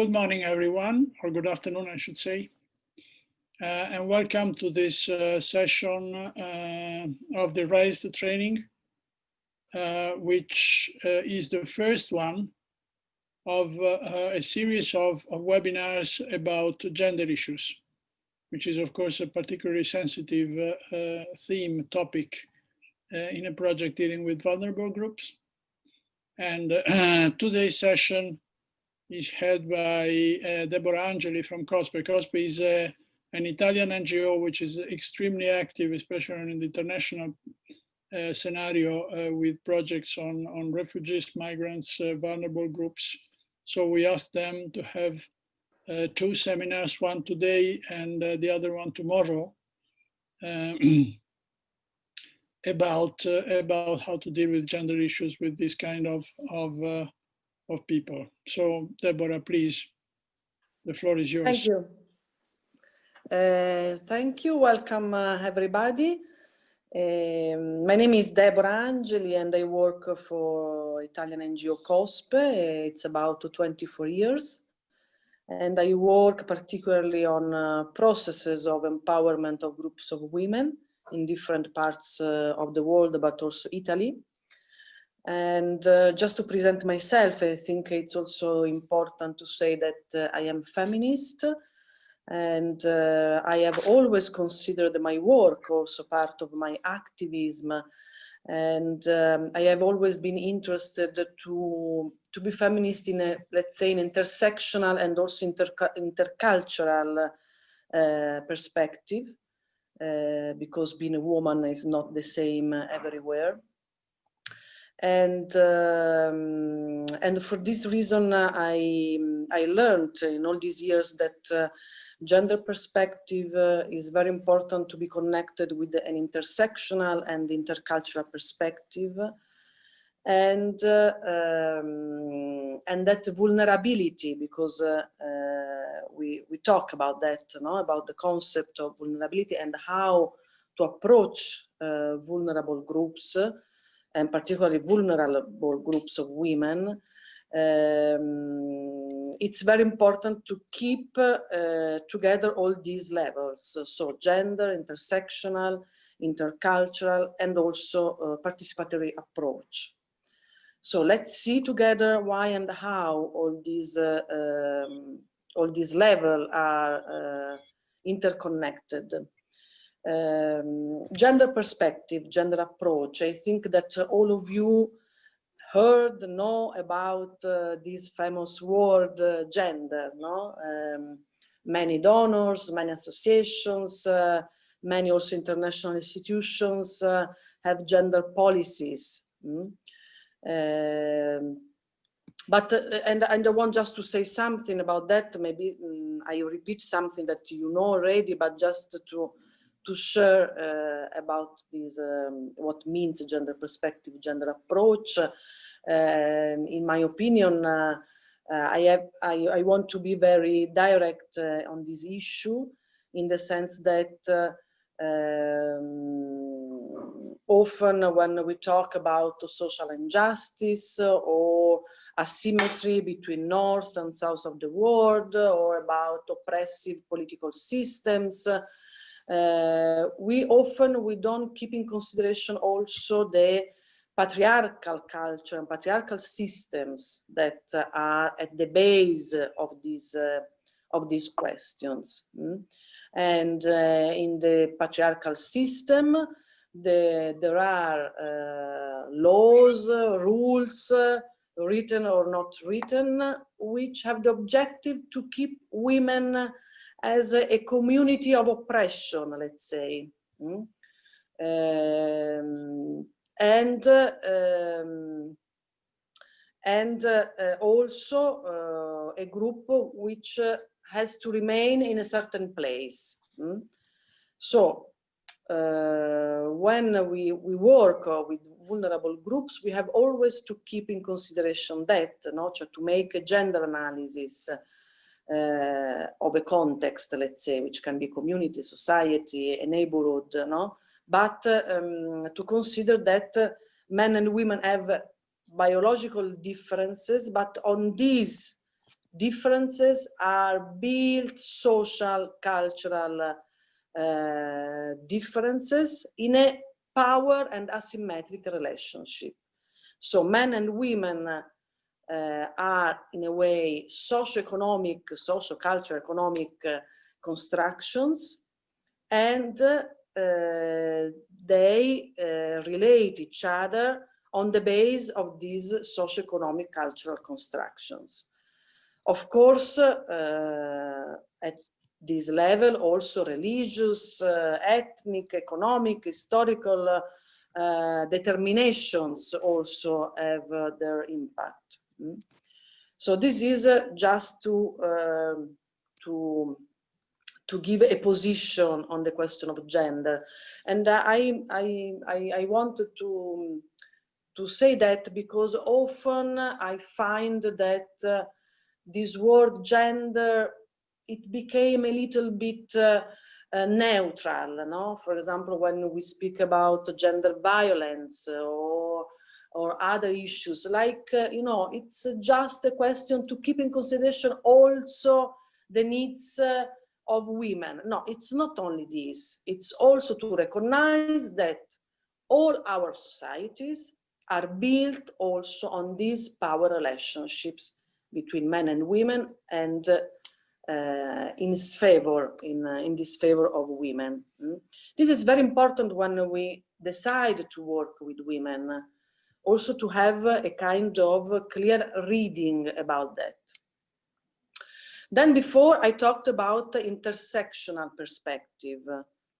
Good morning, everyone, or good afternoon, I should say. Uh, and welcome to this uh, session uh, of the RAISED training, uh, which uh, is the first one of uh, a series of, of, webinars about gender issues, which is, of course, a particularly sensitive theme topic in a project dealing with vulnerable groups. And today's session is head by uh, Deborah Angeli from COSPE. COSPE is uh, an Italian NGO which is extremely active, especially in the international uh, scenario uh, with projects on, on refugees, migrants, uh, vulnerable groups. So we asked them to have uh, two seminars, one today and the other one tomorrow, about about how to deal with gender issues with this kind of of of people. So Deborah, please, the floor is yours. Thank you. Uh, thank you. Welcome, uh, everybody. Um, my name is Deborah Angeli and I work for Italian NGO COSPE. It's about 24 years. And I work particularly on uh, processes of empowerment of groups of women in different parts uh, of the world, but also Italy. And uh, just to present myself, I think it's also important to say that uh, I am feminist. And uh, I have always considered my work also part of my activism. And um, I have always been interested to, to be feminist in a, let's say, an intersectional and also inter intercultural uh, perspective, uh, because being a woman is not the same everywhere and um, and for this reason uh, I I learned in all these years that uh, gender perspective uh, is very important to be connected with an intersectional and intercultural perspective. And uh, um, and that vulnerability because uh, uh, we we talk about that you know about the concept of vulnerability and how to approach vulnerable groups and particularly vulnerable groups of women, um, it's very important to keep uh, together all these levels. So gender, intersectional, intercultural, and also participatory approach. So let's see together why and how all these uh, um, all these levels are uh, interconnected um, gender perspective, gender approach. I think that all of you heard, know about uh, this famous word uh, gender, no? Um, many donors, many associations, uh, many also international institutions uh, have gender policies. Mm? Um, but uh, and, and I want just to say something about that. Maybe um, I repeat something that you know already, but just to to share uh, about this, um, what means gender perspective, gender approach. Um, in my opinion, uh, uh, I, have, I, I, want to be very direct on this issue in the sense that um, often when we talk about social injustice or asymmetry between north and south of the world or about oppressive political systems uh, we often we don't keep in consideration also the patriarchal culture and patriarchal systems that uh, are at the base of these uh, of these questions mm? and uh, in the patriarchal system the, there are uh, laws rules written or not written which have the objective to keep women as a, a community of oppression, let's say. Mm? Um, and um, and uh, also uh, a group which uh, has to remain in a certain place. Mm? So uh, when we, we work uh, with vulnerable groups, we have always to keep in consideration that, no? to make a gender analysis, uh, of a context, let's say, which can be community, society, a neighborhood, no? But um, to consider that men and women have biological differences, but on these differences are built social, cultural uh, differences in a power and asymmetric relationship. So men and women uh, are in a way socio-economic, socio-cultural economic uh, constructions and uh, they uh, relate each other on the base of these socio-economic cultural constructions. Of course, uh, at this level, also religious, ethnic, economic, historical uh, determinations also have uh, their impact. Mm. So this is uh, just to, um, to to give a position on the question of gender. And I, I, I, I wanted to, to say that because often I find that uh, this word gender, it became a little bit uh, uh, neutral, no? For example, when we speak about gender violence or or other issues like uh, you know it's just a question to keep in consideration also the needs uh, of women. No, it's not only this. It's also to recognize that all our societies are built also on these power relationships between men and women and uh, in favor, in, uh, in this favor of women. Mm? This is very important when we decide to work with women, also to have a kind of clear reading about that. Then before I talked about the intersectional perspective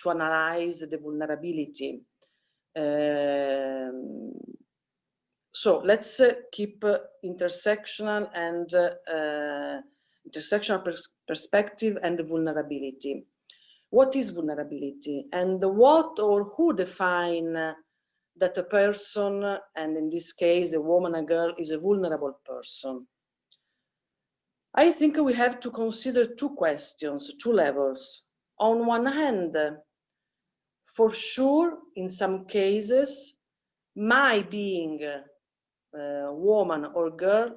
to analyze the vulnerability. Um, so let's uh, keep uh, intersectional and uh, intersectional pers perspective and vulnerability. What is vulnerability and what or who define that a person, and in this case a woman, a girl, is a vulnerable person? I think we have to consider two questions, two levels. On one hand, for sure, in some cases, my being a woman or girl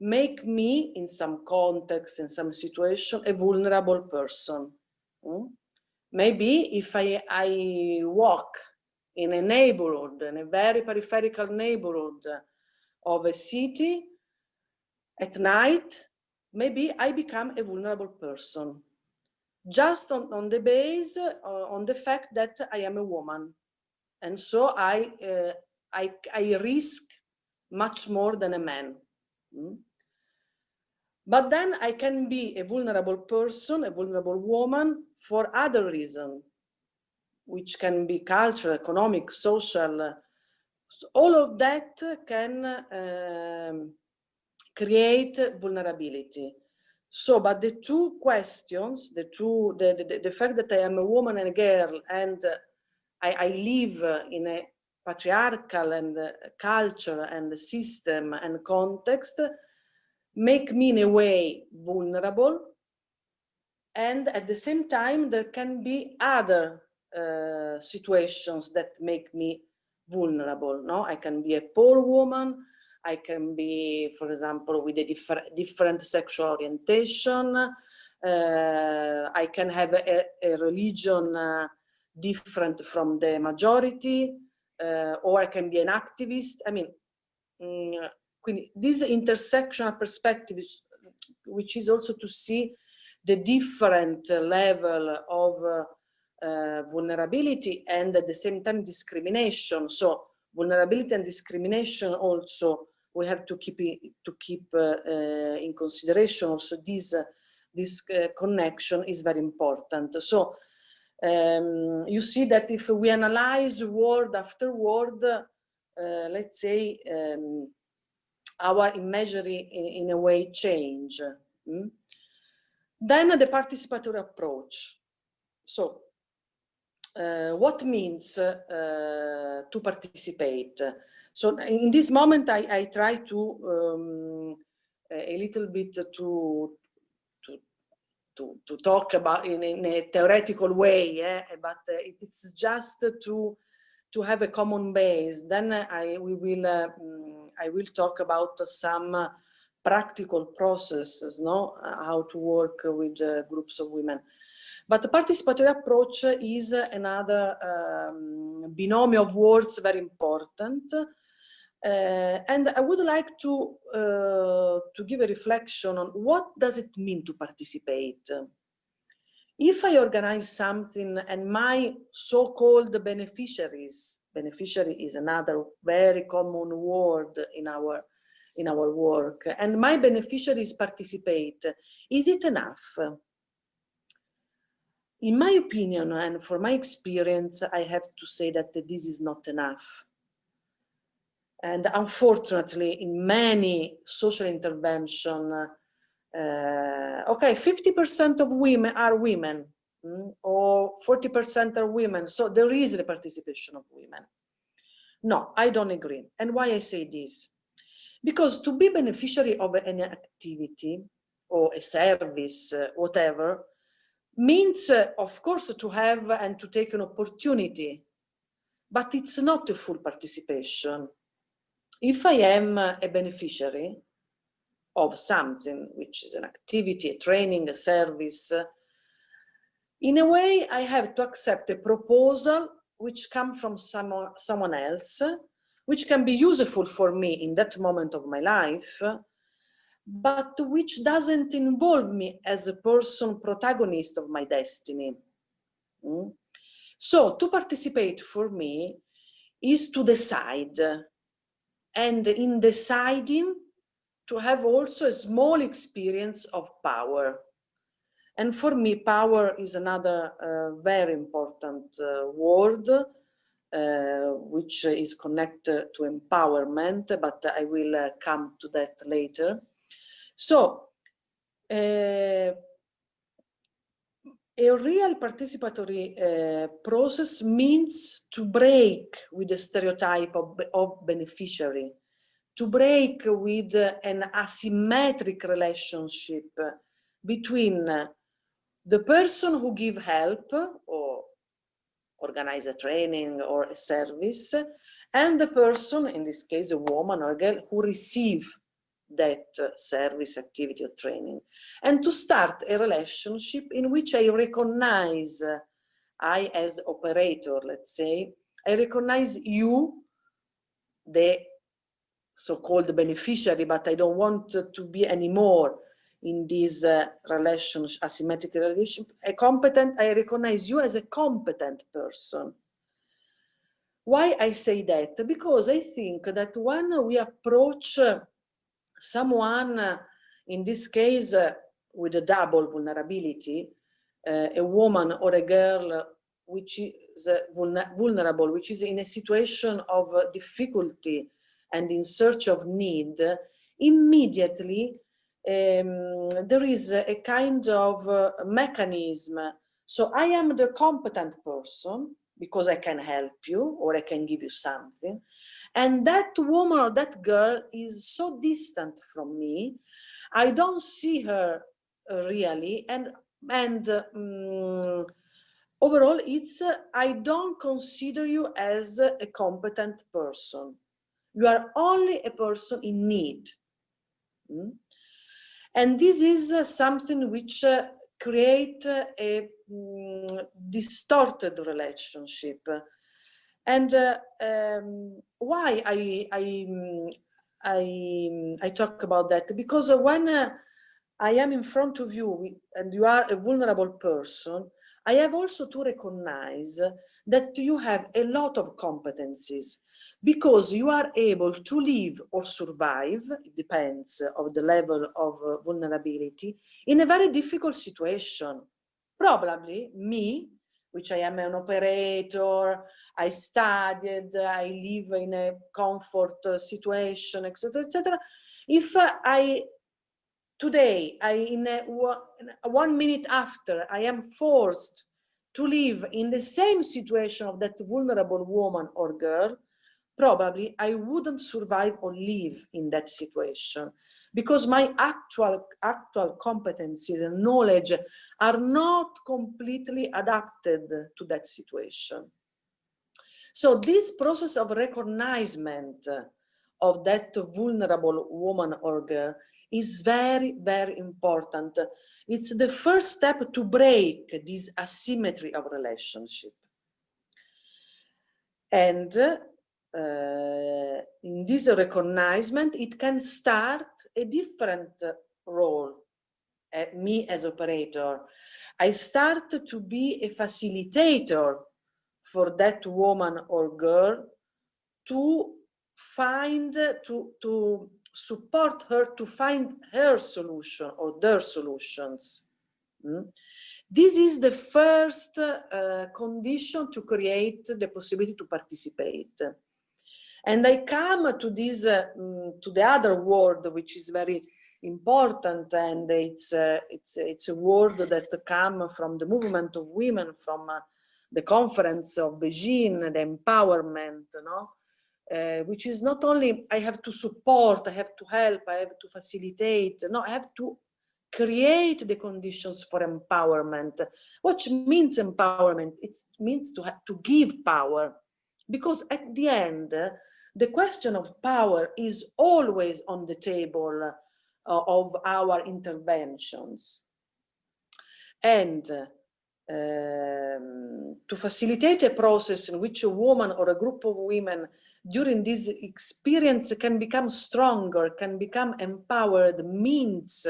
make me, in some context, in some situation, a vulnerable person. Mm? Maybe if I, I walk in a neighborhood, in a very peripheral neighborhood of a city, at night, maybe I become a vulnerable person just on, on the base uh, on the fact that I am a woman. And so I, uh, I, I risk much more than a man. Mm? But then I can be a vulnerable person, a vulnerable woman for other reasons, which can be cultural, economic, social. So all of that can um, create vulnerability. So, but the two questions, the two, the, the, the fact that I am a woman and a girl and uh, I, I, live in a patriarchal and uh, culture and system and context make me in a way vulnerable. And at the same time, there can be other uh, situations that make me vulnerable. No, I can be a poor woman, I can be, for example, with a differ different sexual orientation. Uh, I can have a, a religion uh, different from the majority, uh, or I can be an activist. I mean, mm, this intersectional perspective, which, which, is also to see the different level of uh, uh, vulnerability and at the same time discrimination. So vulnerability and discrimination also we have to keep to keep uh, uh, in consideration also this uh, this connection is very important. So um, you see that if we analyze word after word, let's say um, our imagery in, in, a way change. Mm? Then the participatory approach. So uh, what means uh, to participate? So in this moment, I, I try to um, a little bit to, to, to, to talk about in, in a theoretical way, yeah? but uh, it's just to, to have a common base. Then I, we will, uh, I will talk about some practical processes, no, how to work with uh, groups of women. But the participatory approach is another um, binomial of words very important. Uh, and I would like to, uh, to give a reflection on what does it mean to participate? If I organize something and my so-called beneficiaries, beneficiary is another very common word in our, in our work, and my beneficiaries participate, is it enough? In my opinion, and for my experience, I have to say that this is not enough. And unfortunately, in many social intervention, uh, okay, 50% of women are women, mm, or 40% are women, so there is the participation of women. No, I don't agree. And why I say this? Because to be beneficiary of an activity or a service, uh, whatever, means, uh, of course, to have and to take an opportunity, but it's not a full participation. If I am a beneficiary of something, which is an activity, a training, a service, in a way, I have to accept a proposal which comes from someone, someone else, which can be useful for me in that moment of my life, but which doesn't involve me as a person protagonist of my destiny. Mm? So to participate for me is to decide and in deciding to have also a small experience of power. And for me, power is another uh, very important uh, word, uh, which is connected to empowerment, but I will uh, come to that later. So, uh, a real participatory uh, process means to break with the stereotype of, of beneficiary, to break with uh, an asymmetric relationship between the person who give help or organize a training or a service and the person, in this case a woman or a girl, who receive that service, activity or training. And to start a relationship in which I recognize, I as operator, let's say, I recognize you, the so-called beneficiary, but I don't want to be anymore in this uh, relationship, asymmetric relationship, a competent, I recognize you as a competent person. Why I say that? Because I think that when we approach someone, uh, in this case, uh, with a double vulnerability, uh, a woman or a girl which is vulnerable, which is in a situation of difficulty and in search of need, immediately um, there is a kind of uh, mechanism. So I am the competent person because I can help you or I can give you something. And that woman or that girl is so distant from me. I don't see her uh, really. And, and um, overall, it's, uh, I don't consider you as a competent person. You are only a person in need. Mm? And this is uh, something which uh, create uh, a um, distorted relationship and uh, um, why I, I, I, I talk about that? Because when uh, I am in front of you and you are a vulnerable person, I have also to recognize that you have a lot of competencies because you are able to live or survive, it depends of the level of uh, vulnerability, in a very difficult situation. Probably me, which I am an operator, I studied, I live in a comfort uh, situation, etc., etc. If uh, I today, I in a, one minute after, I am forced to live in the same situation of that vulnerable woman or girl, probably I wouldn't survive or live in that situation because my actual actual competencies and knowledge are not completely adapted to that situation. So this process of recognition of that vulnerable woman or girl is very, very important. It's the first step to break this asymmetry of relationship. And uh, in this recognition, it can start a different role. Uh, me as operator, I start to be a facilitator for that woman or girl to find, to, to support her to find her solution or their solutions. Mm? This is the first uh, condition to create the possibility to participate. And I come to this, uh, mm, to the other word, which is very important, and it's uh, it's it's a word that come from the movement of women, from uh, the conference of Beijing, the empowerment, no? Uh, which is not only I have to support, I have to help, I have to facilitate, no, I have to create the conditions for empowerment. What means empowerment? It means to have to give power, because at the end, the question of power is always on the table uh, of our interventions. And um, to facilitate a process in which a woman or a group of women during this experience can become stronger, can become empowered, means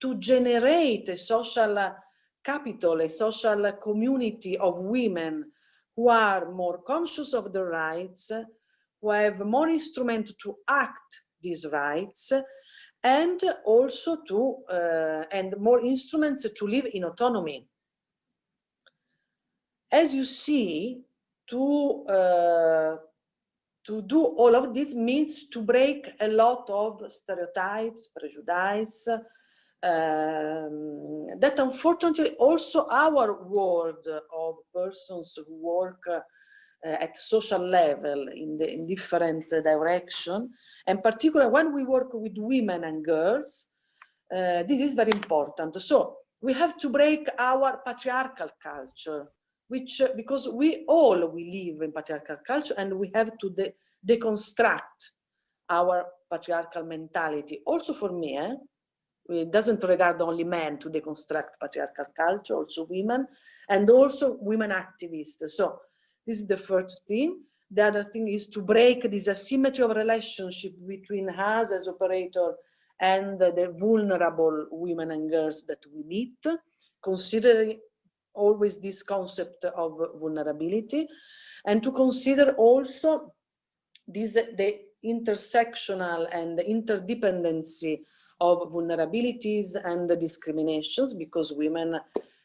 to generate a social capital, a social community of women who are more conscious of their rights, who have more instrument to act these rights, and also to, uh, and more instruments to live in autonomy. As you see, to, uh, to do all of this means to break a lot of stereotypes, prejudice, um, that unfortunately also our world of persons who work uh, at social level in the in different direction and particularly when we work with women and girls uh, this is very important. So we have to break our patriarchal culture which uh, because we all we live in patriarchal culture and we have to de deconstruct our patriarchal mentality also for me eh? it doesn't regard only men to deconstruct patriarchal culture also women and also women activists so this is the first thing the other thing is to break this asymmetry of relationship between us as operator and the vulnerable women and girls that we meet considering always this concept of vulnerability and to consider also this the intersectional and interdependency of vulnerabilities and discriminations because women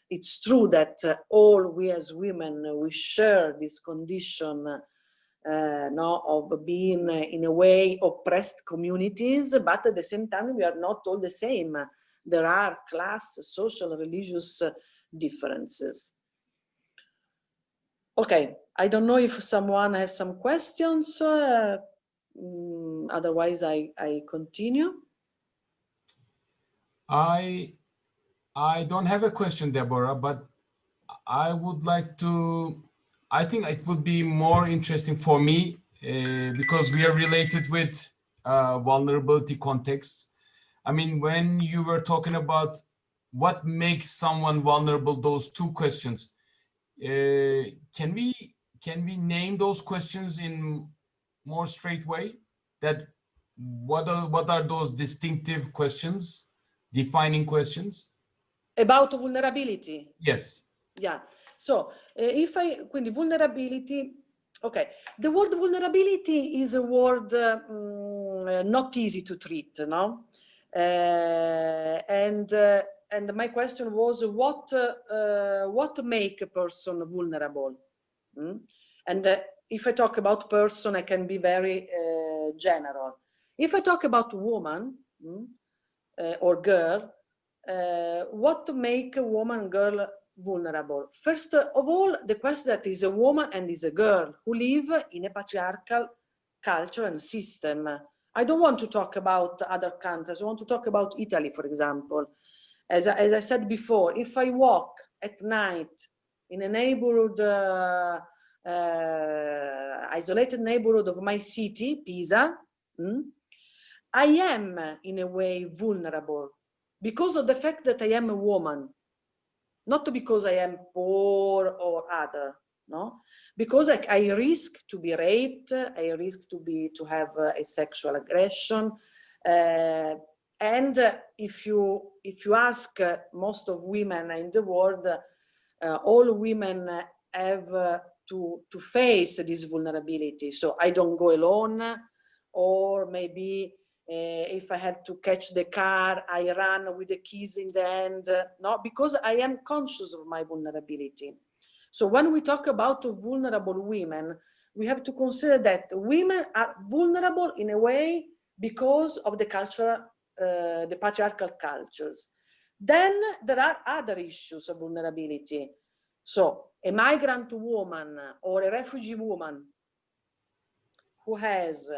it's true that all we as women we share this condition uh, no, of being in a way oppressed communities but at the same time we are not all the same. There are class social religious differences okay i don't know if someone has some questions uh, mm, otherwise i i continue I I don't have a question, Deborah, but I would like to, I think it would be more interesting for me uh, because we are related with uh, vulnerability contexts. I mean, when you were talking about what makes someone vulnerable, those two questions, uh, can we can we name those questions in more straight way? That what are what are those distinctive questions? defining questions? About vulnerability? Yes. Yeah. So uh, if I, quindi vulnerability, okay. The word vulnerability is a word uh, mm, not easy to treat, no? Uh, and uh, and my question was what uh, what make a person vulnerable? Mm? And uh, if I talk about person, I can be very general. If I talk about woman, mm, uh, or girl, uh, what make a woman girl vulnerable? First of all, the question that is a woman and is a girl who live in a patriarchal culture and system. I don't want to talk about other countries. I want to talk about Italy, for example. As, I, as I said before, if I walk at night in a neighborhood, uh, uh, isolated neighborhood of my city, Pisa, mm, I am in a way vulnerable because of the fact that I am a woman, not because I am poor or other, no? Because I, I risk to be raped, I risk to be to have uh, a sexual aggression, uh, and uh, if you if you ask uh, most of women in the world, uh, all women have to to face this vulnerability. So I don't go alone, or maybe uh, if I have to catch the car, I run with the keys in the hand, no, because I am conscious of my vulnerability. So when we talk about vulnerable women, we have to consider that women are vulnerable in a way because of the culture, uh, the patriarchal cultures. Then there are other issues of vulnerability. So a migrant woman or a refugee woman who has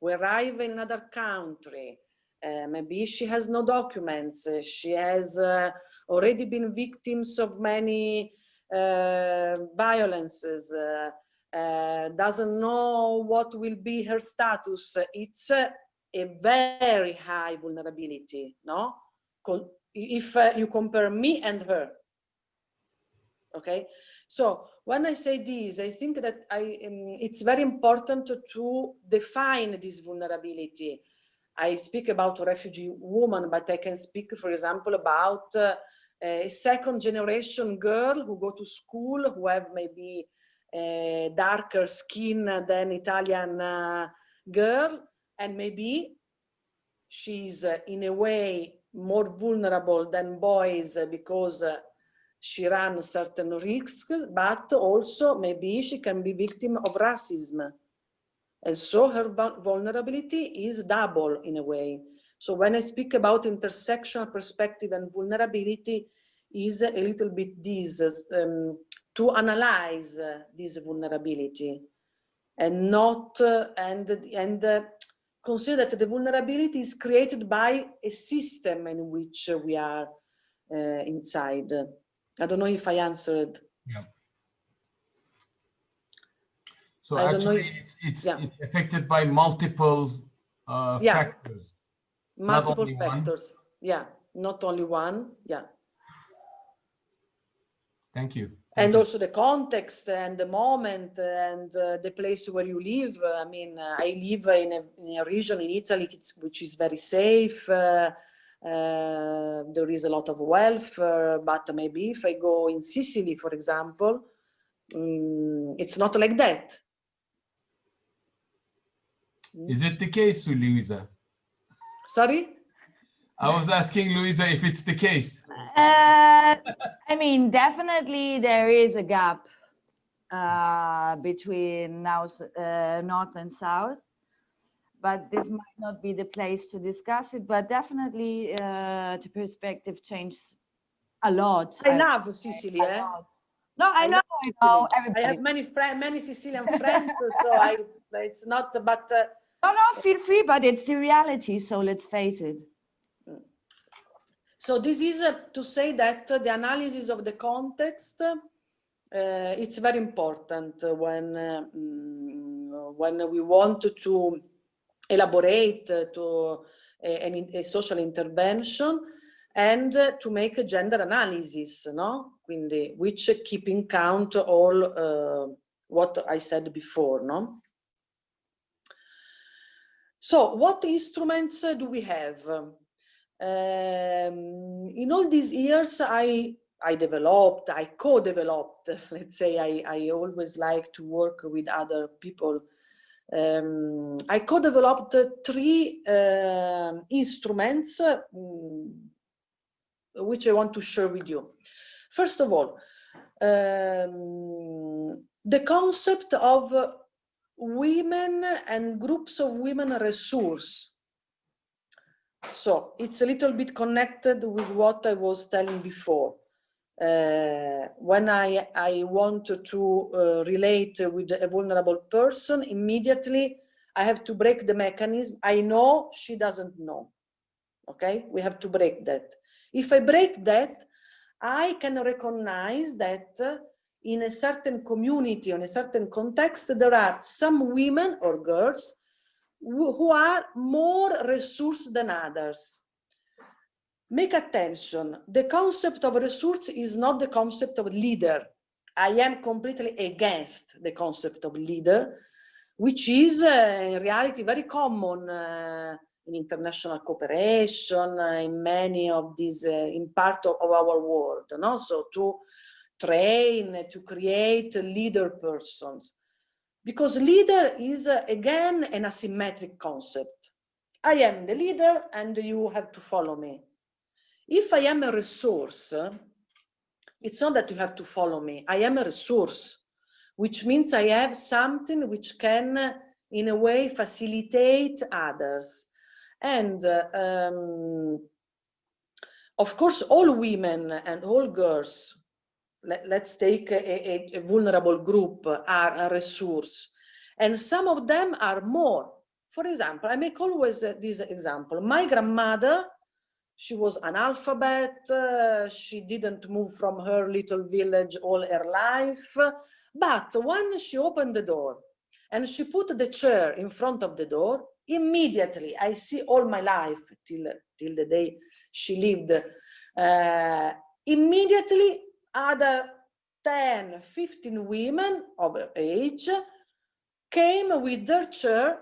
who arrive in another country, uh, maybe she has no documents, uh, she has uh, already been victims of many uh, violences, uh, uh, doesn't know what will be her status. It's a very high vulnerability, no? If you compare me and her, okay? So when I say this, I think that I, um, it's very important to define this vulnerability. I speak about a refugee woman, but I can speak, for example, about uh, a second generation girl who go to school, who have maybe a darker skin than Italian uh, girl, and maybe she's uh, in a way more vulnerable than boys because uh, she runs certain risks, but also maybe she can be victim of racism. And so her vulnerability is double in a way. So when I speak about intersectional perspective and vulnerability is a little bit this, um, to analyze uh, this vulnerability and not, uh, and, and uh, consider that the vulnerability is created by a system in which we are uh, inside. I don't know if I answered. Yeah. So I actually, it's it's, yeah. it's affected by multiple uh, yeah. factors. Multiple factors. One. Yeah, not only one. Yeah. Thank you. And you. also the context and the moment and uh, the place where you live. I mean, uh, I live in a, in a region in Italy which is very safe. Uh, uh, there is a lot of wealth, uh, but maybe if I go in Sicily, for example, um, it's not like that. Is it the case, Luisa? Sorry? I was asking Louisa if it's the case. Uh, I mean, definitely there is a gap uh, between now, uh, North and South but this might not be the place to discuss it, but definitely uh, the perspective changed a lot. I, love Sicily, eh? No, I, I know, I know. Everybody. I have many friends, many Sicilian friends, so I, it's not, but. Uh, no, no, feel free, but it's the reality, so let's face it. So this is uh, to say that uh, the analysis of the context, uh, it's very important when, uh, mm, when we want to elaborate to a, a, social intervention and to make a gender analysis, no? Quindi, which keep in count all uh, what I said before, no? So what instruments do we have? Um, in all these years, I I developed, I co-developed, let's say I, I always like to work with other people um, I co-developed three uh, instruments um, which I want to share with you. First of all, um, the concept of women and groups of women resource. So it's a little bit connected with what I was telling before uh, when I, I want to uh, relate with a vulnerable person, immediately I have to break the mechanism. I know she doesn't know. Okay, we have to break that. If I break that, I can recognize that in a certain community, in a certain context, there are some women or girls who are more resource than others. Make attention, the concept of resource is not the concept of leader. I am completely against the concept of leader, which is uh, in reality very common uh, in international cooperation, uh, in many of these, uh, in part of, of, our world, no? So to train, to create leader persons. Because leader is, uh, again, an asymmetric concept. I am the leader and you have to follow me. If I am a resource, it's not that you have to follow me. I am a resource, which means I have something which can, in a way, facilitate others. And uh, um, of course, all women and all girls, let, us take a, a, a, vulnerable group, are a resource. And some of them are more. For example, I make always uh, this example. My grandmother she was analphabet, uh, she didn't move from her little village all her life. But when she opened the door and she put the chair in front of the door, immediately I see all my life till, till the day she lived, uh, immediately other 10, 15 women of her age came with their chair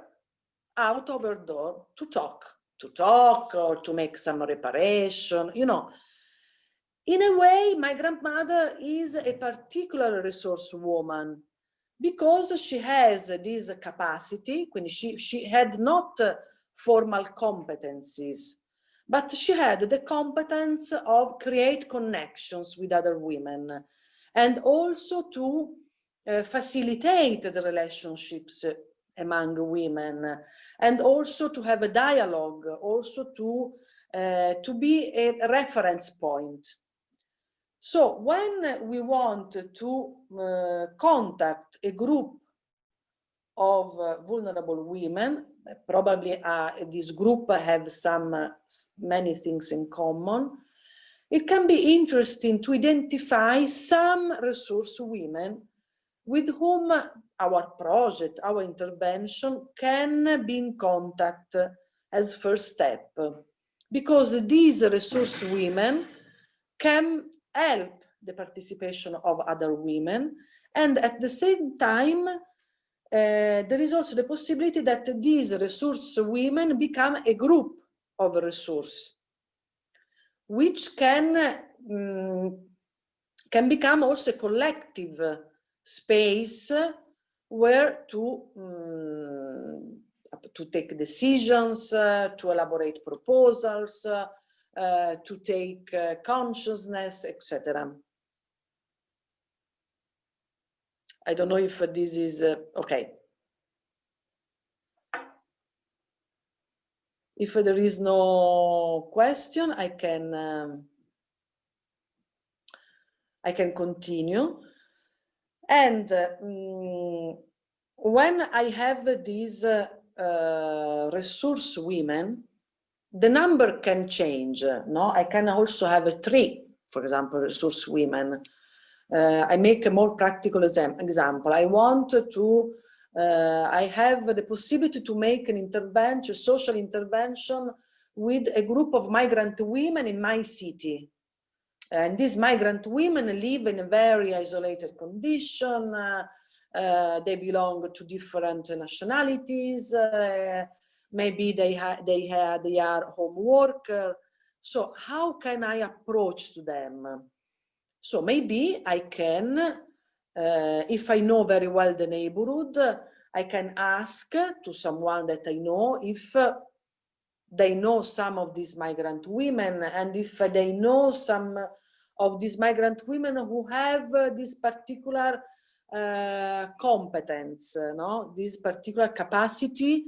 out of her door to talk to talk or to make some reparation, you know. In a way, my grandmother is a particular resource woman because she has this capacity, when she, she had not formal competencies, but she had the competence of create connections with other women and also to uh, facilitate the relationships among women and also to have a dialogue, also to, uh, to be a reference point. So when we want to uh, contact a group of uh, vulnerable women, probably uh, this group have some uh, many things in common, it can be interesting to identify some resource women with whom our project, our intervention can be in contact as first step. Because these resource women can help the participation of other women and at the same time there is also the possibility that these resource women become a group of resource which can um, can become also a collective space where to um, to take decisions, uh, to elaborate proposals, uh, uh, to take uh, consciousness, etc. I don't know if this is uh, okay. If there is no question, I can um, I can continue. And um, when I have these uh, uh, resource women, the number can change. No, I can also have a three, for example, resource women. Uh, I make a more practical example. I want to, uh, I have the possibility to make an intervention, social intervention with a group of migrant women in my city. And these migrant women live in a very isolated condition. Uh, uh, they belong to different nationalities. Uh, maybe they, ha they, ha they are home worker. So how can I approach to them? So maybe I can, uh, if I know very well the neighborhood, I can ask to someone that I know if they know some of these migrant women and if they know some of these migrant women who have this particular uh, competence, no? this particular capacity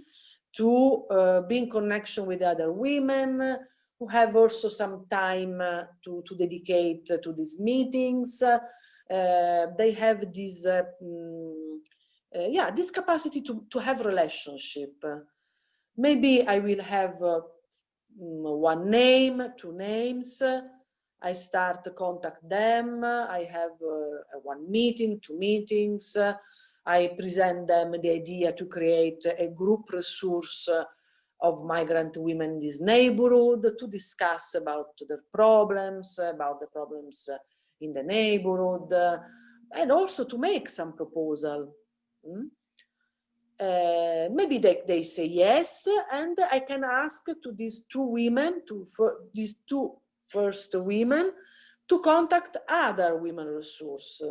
to uh, be in connection with other women, who have also some time uh, to, to dedicate to these meetings. Uh, they have this, um, yeah, this capacity to, to have relationship. Maybe I will have mm, one name, two names, I start to contact them. I have uh, one meeting, two meetings. Uh, I present them the idea to create a group resource of migrant women in this neighborhood to discuss about their problems, about the problems in the neighborhood, and also to make some proposal. Mm? Uh, maybe they, they say yes, and I can ask to these two women, to these two first women, to contact other women resource.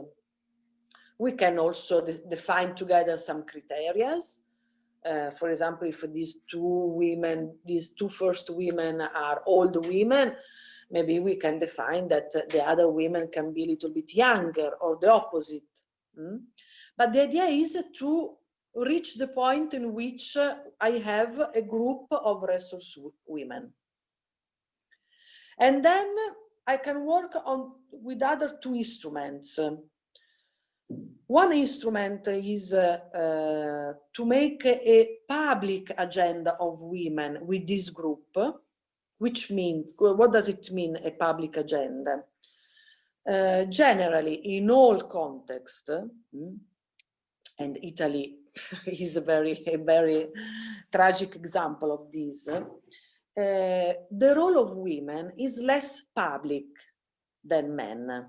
We can also de define together some criterias. Uh, for example, if these two women, these two first women are old women, maybe we can define that the other women can be a little bit younger or the opposite. Mm? But the idea is to reach the point in which I have a group of resource women. And then I can work on with other two instruments. One instrument is uh, uh, to make a public agenda of women with this group, which means, what does it mean, a public agenda? Uh, generally, in all contexts, mm, and Italy is a very, a very tragic example of this, uh, the role of women is less public than men.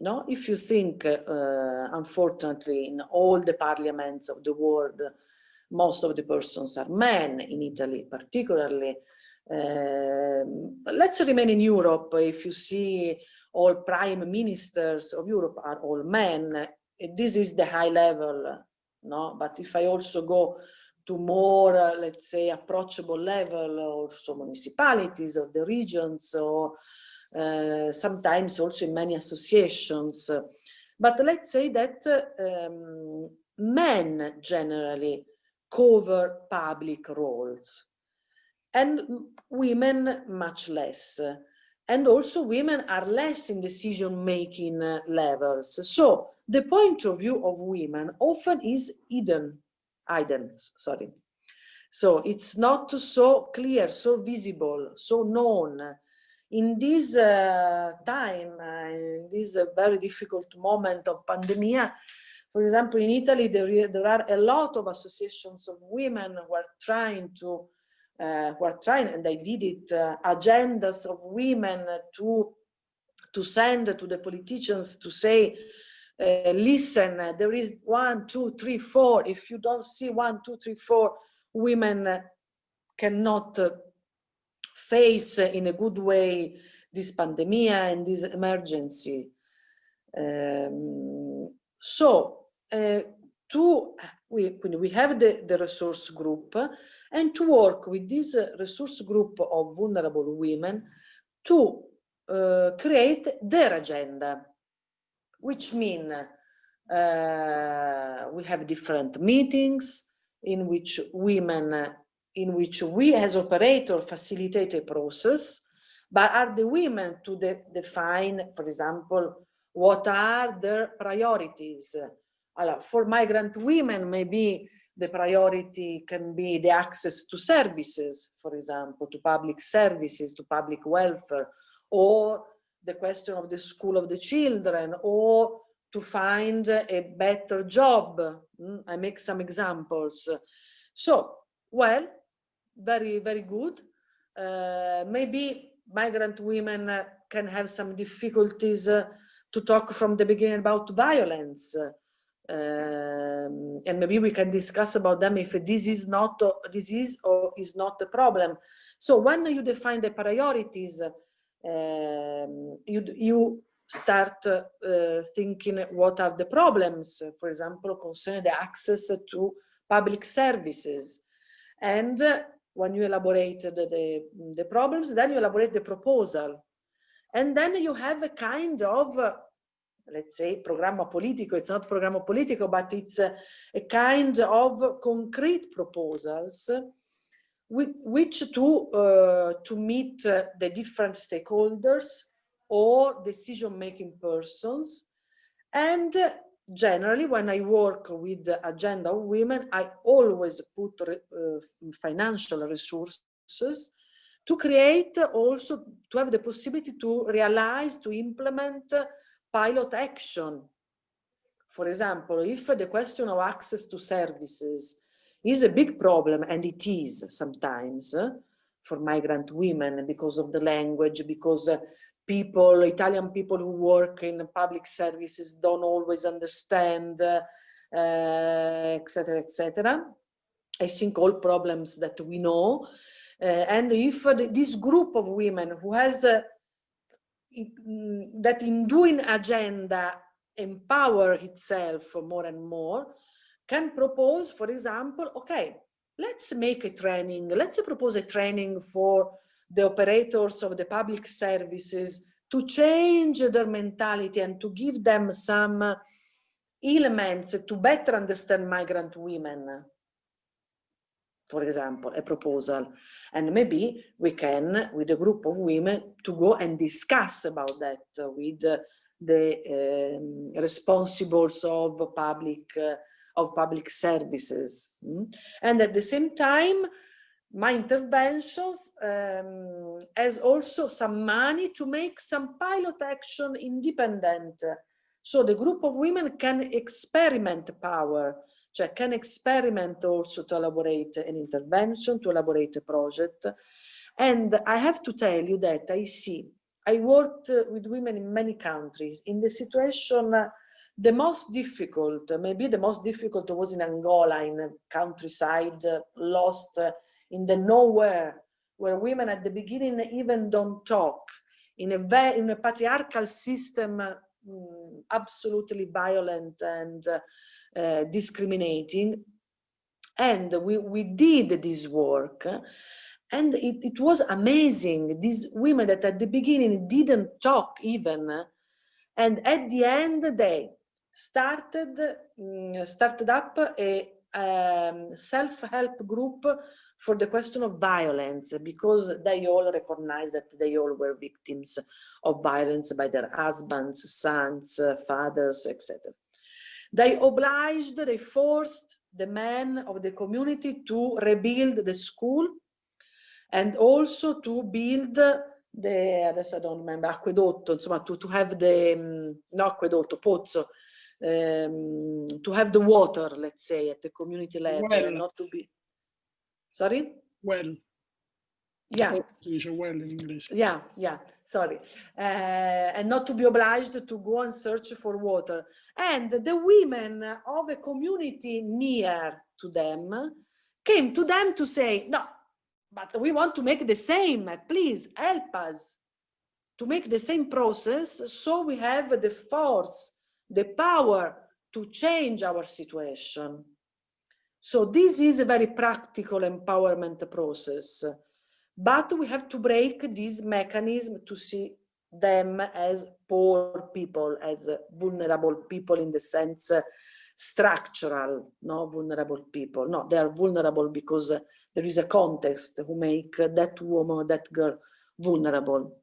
No, if you think, uh, unfortunately, in all the parliaments of the world, most of the persons are men, in Italy particularly. Uh, let's remain in Europe. If you see all prime ministers of Europe are all men, this is the high level, no? But if I also go to more, uh, let's say, approachable level, also municipalities or the regions, or uh, sometimes also in many associations. But let's say that um, men generally cover public roles and women much less. And also women are less in decision-making uh, levels. So the point of view of women often is hidden hidden, sorry. So it's not so clear, so visible, so known. In this uh, time, uh, in this uh, very difficult moment of pandemic, for example, in Italy, there, there are a lot of associations of women who are trying to, uh, who are trying, and they did it, uh, agendas of women to, to send to the politicians to say, uh, listen, there is one, two, three, four. If you don't see one, two, three, four, women cannot face in a good way this pandemic and this emergency. Um, so uh, to we we have the the resource group and to work with this resource group of vulnerable women to uh, create their agenda which mean uh, we have different meetings in which women, in which we as operator facilitate a process, but are the women to de define, for example, what are their priorities? For migrant women, maybe the priority can be the access to services, for example, to public services, to public welfare, or the question of the school of the children or to find a better job. Mm, I make some examples. So, well, very, very good. Uh, maybe migrant women uh, can have some difficulties uh, to talk from the beginning about violence. Um, and maybe we can discuss about them if this is not this is or is not a problem. So when you define the priorities, um, you, you start uh, thinking what are the problems, for example, concerning the access to public services. And uh, when you elaborate the, the, the, problems, then you elaborate the proposal. And then you have a kind of, uh, let's say, programma politico. It's not programma politico, but it's a, a kind of concrete proposals with which to uh, to meet uh, the different stakeholders or decision-making persons and uh, generally when i work with the agenda of women i always put uh, financial resources to create also to have the possibility to realize to implement pilot action. For example, if the question of access to services is a big problem, and it is sometimes uh, for migrant women because of the language, because uh, people, Italian people who work in public services don't always understand, etc., uh, etc. Et I think all problems that we know. Uh, and if this group of women who has uh, in, that in doing agenda empower itself more and more can propose, for example, okay, let's make a training, let's propose a training for the operators of the public services to change their mentality and to give them some elements to better understand migrant women for example, a proposal. And maybe we can, with a group of women, to go and discuss about that with the um, responsibles of public uh, of public services. Mm? And at the same time, my interventions um, has also some money to make some pilot action independent. So the group of women can experiment power cioè can experiment also to elaborate an intervention, to elaborate a project. And I have to tell you that I see, I worked with women in many countries in the situation, the most difficult, maybe the most difficult was in Angola, in countryside, lost in the nowhere, where women at the beginning even don't talk, in a, very, in a patriarchal system, mm, absolutely violent and uh, discriminating. And we, we did this work and it, it was amazing. These women that at the beginning didn't talk even. And at the end, they started, um, started up a um, self-help group for the question of violence because they all recognize that they all were victims of violence by their husbands, sons, fathers, etc. They obliged, they forced the men of the community to rebuild the school and also to build the, adesso I don't remember, acquedotto, insomma, to, to have the, um, no acquedotto, pozzo, um, to have the water, let's say, at the community level, well. not to be, sorry? Well. Yeah. well in English. Yeah, yeah, sorry. Uh, and not to be obliged to go and search for water. And the women of a community near to them came to them to say, no, but we want to make the same, please help us to make the same process so we have the force, the power to change our situation. So this is a very practical empowerment process. But we have to break this mechanism to see them as poor people, as vulnerable people in the sense uh, structural, no vulnerable people. No, they are vulnerable because there is a context who make that woman, that girl vulnerable.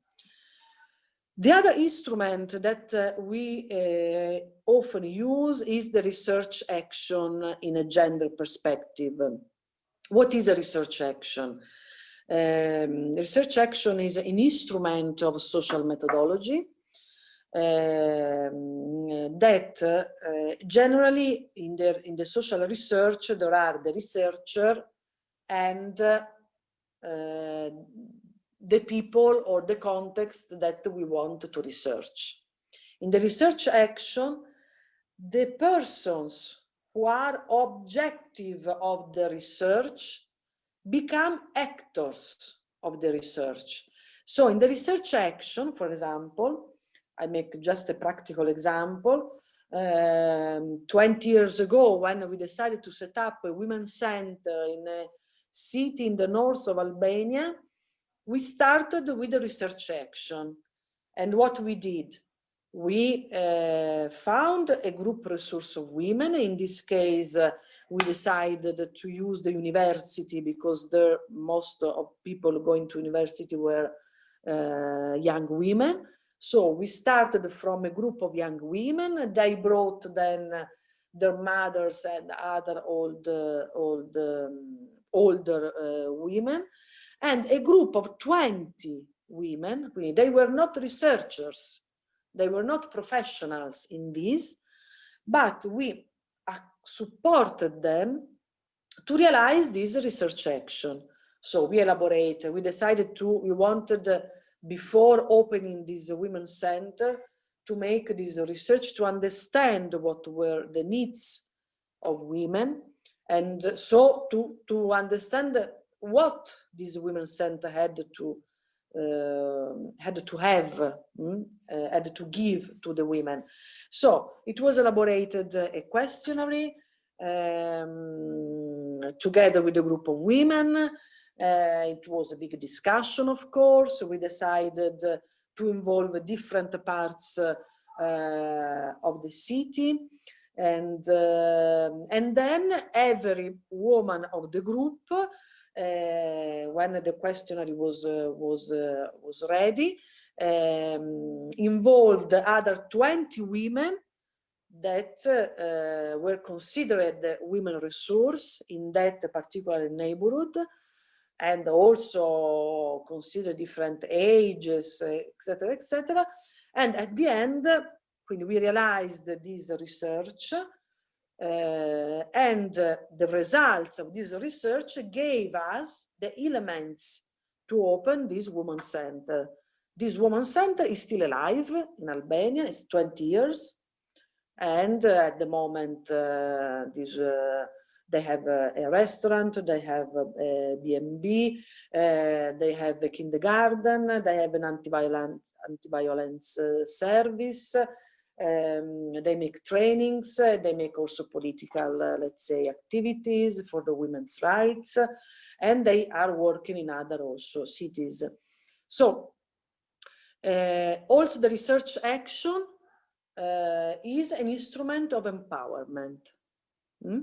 The other instrument that uh, we uh, often use is the research action in a gender perspective. What is a research action? Um, research action is an instrument of social methodology um, that uh, generally in the, in the social research there are the researcher and uh, the people or the context that we want to research. In the research action, the persons who are objective of the research become actors of the research. So in the research action, for example, I make just a practical example. Um, 20 years ago, when we decided to set up a women's center in a city in the north of Albania, we started with a research action. And what we did, we uh, found a group resource of women, in this case, uh, we decided to use the university because the most of people going to university were uh, young women. So we started from a group of young women. They brought then their mothers and other old, old, um, older uh, women and a group of 20 women. They were not researchers. They were not professionals in this, but we supported them to realize this research action. So we elaborated, we decided to, we wanted uh, before opening this women's center to make this research to understand what were the needs of women and so to, to understand what this women's center had to uh, had to have, mm, uh, had to give to the women. So it was elaborated uh, a questionnaire um, together with a group of women. Uh, it was a big discussion, of course. We decided uh, to involve different parts uh, of the city. And, and then every woman of the group when the questionnaire was uh, was uh, was ready, um, involved other 20 women that uh, were considered women resource in that particular neighborhood and also consider different ages, etc., etc. And at the end, when we realized this research, uh, and uh, the results of this research gave us the elements to open this woman center. This woman center is still alive in Albania, it's 20 years. And uh, at the moment, uh, this, uh, they have a, a, restaurant, they have a, B&B, uh, they have a kindergarten, they have an anti-violence anti-violence service, um, they make trainings, uh, they make also political, uh, let's say, activities for the women's rights, and they are working in other also cities. So uh, also the research action uh, is an instrument of empowerment. Hmm?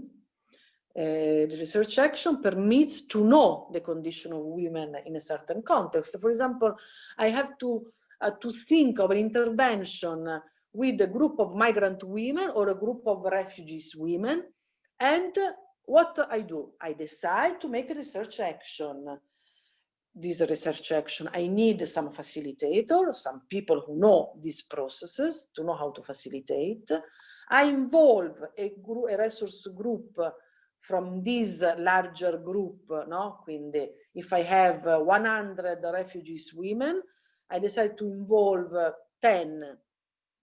Uh, the research action permits to know the condition of women in a certain context. For example, I have to, uh, to think of an intervention with a group of migrant women or a group of refugees women. And what I do? I decide to make a research action. This research action, I need some facilitator, some people who know these processes to know how to facilitate. I involve a, group, a resource group from this larger group, no? Quindi if I have 100 refugees women, I decide to involve 10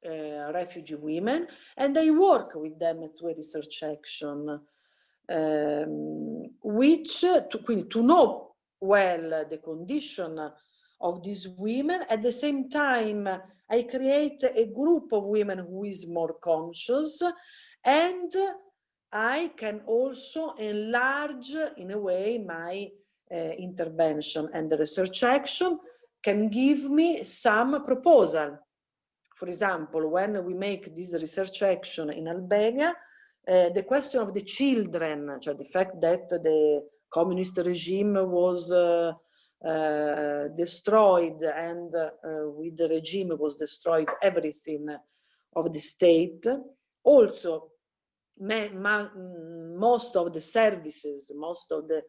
uh, refugee women and I work with them through a research action um, which to, to know well the condition of these women. At the same time I create a group of women who is more conscious and I can also enlarge in a way my uh, intervention and the research action can give me some proposal for example, when we make this research action in Albania, uh, the question of the children, so the fact that the communist regime was uh, uh, destroyed and with the regime was destroyed everything of the state. Also, most of the services, most of the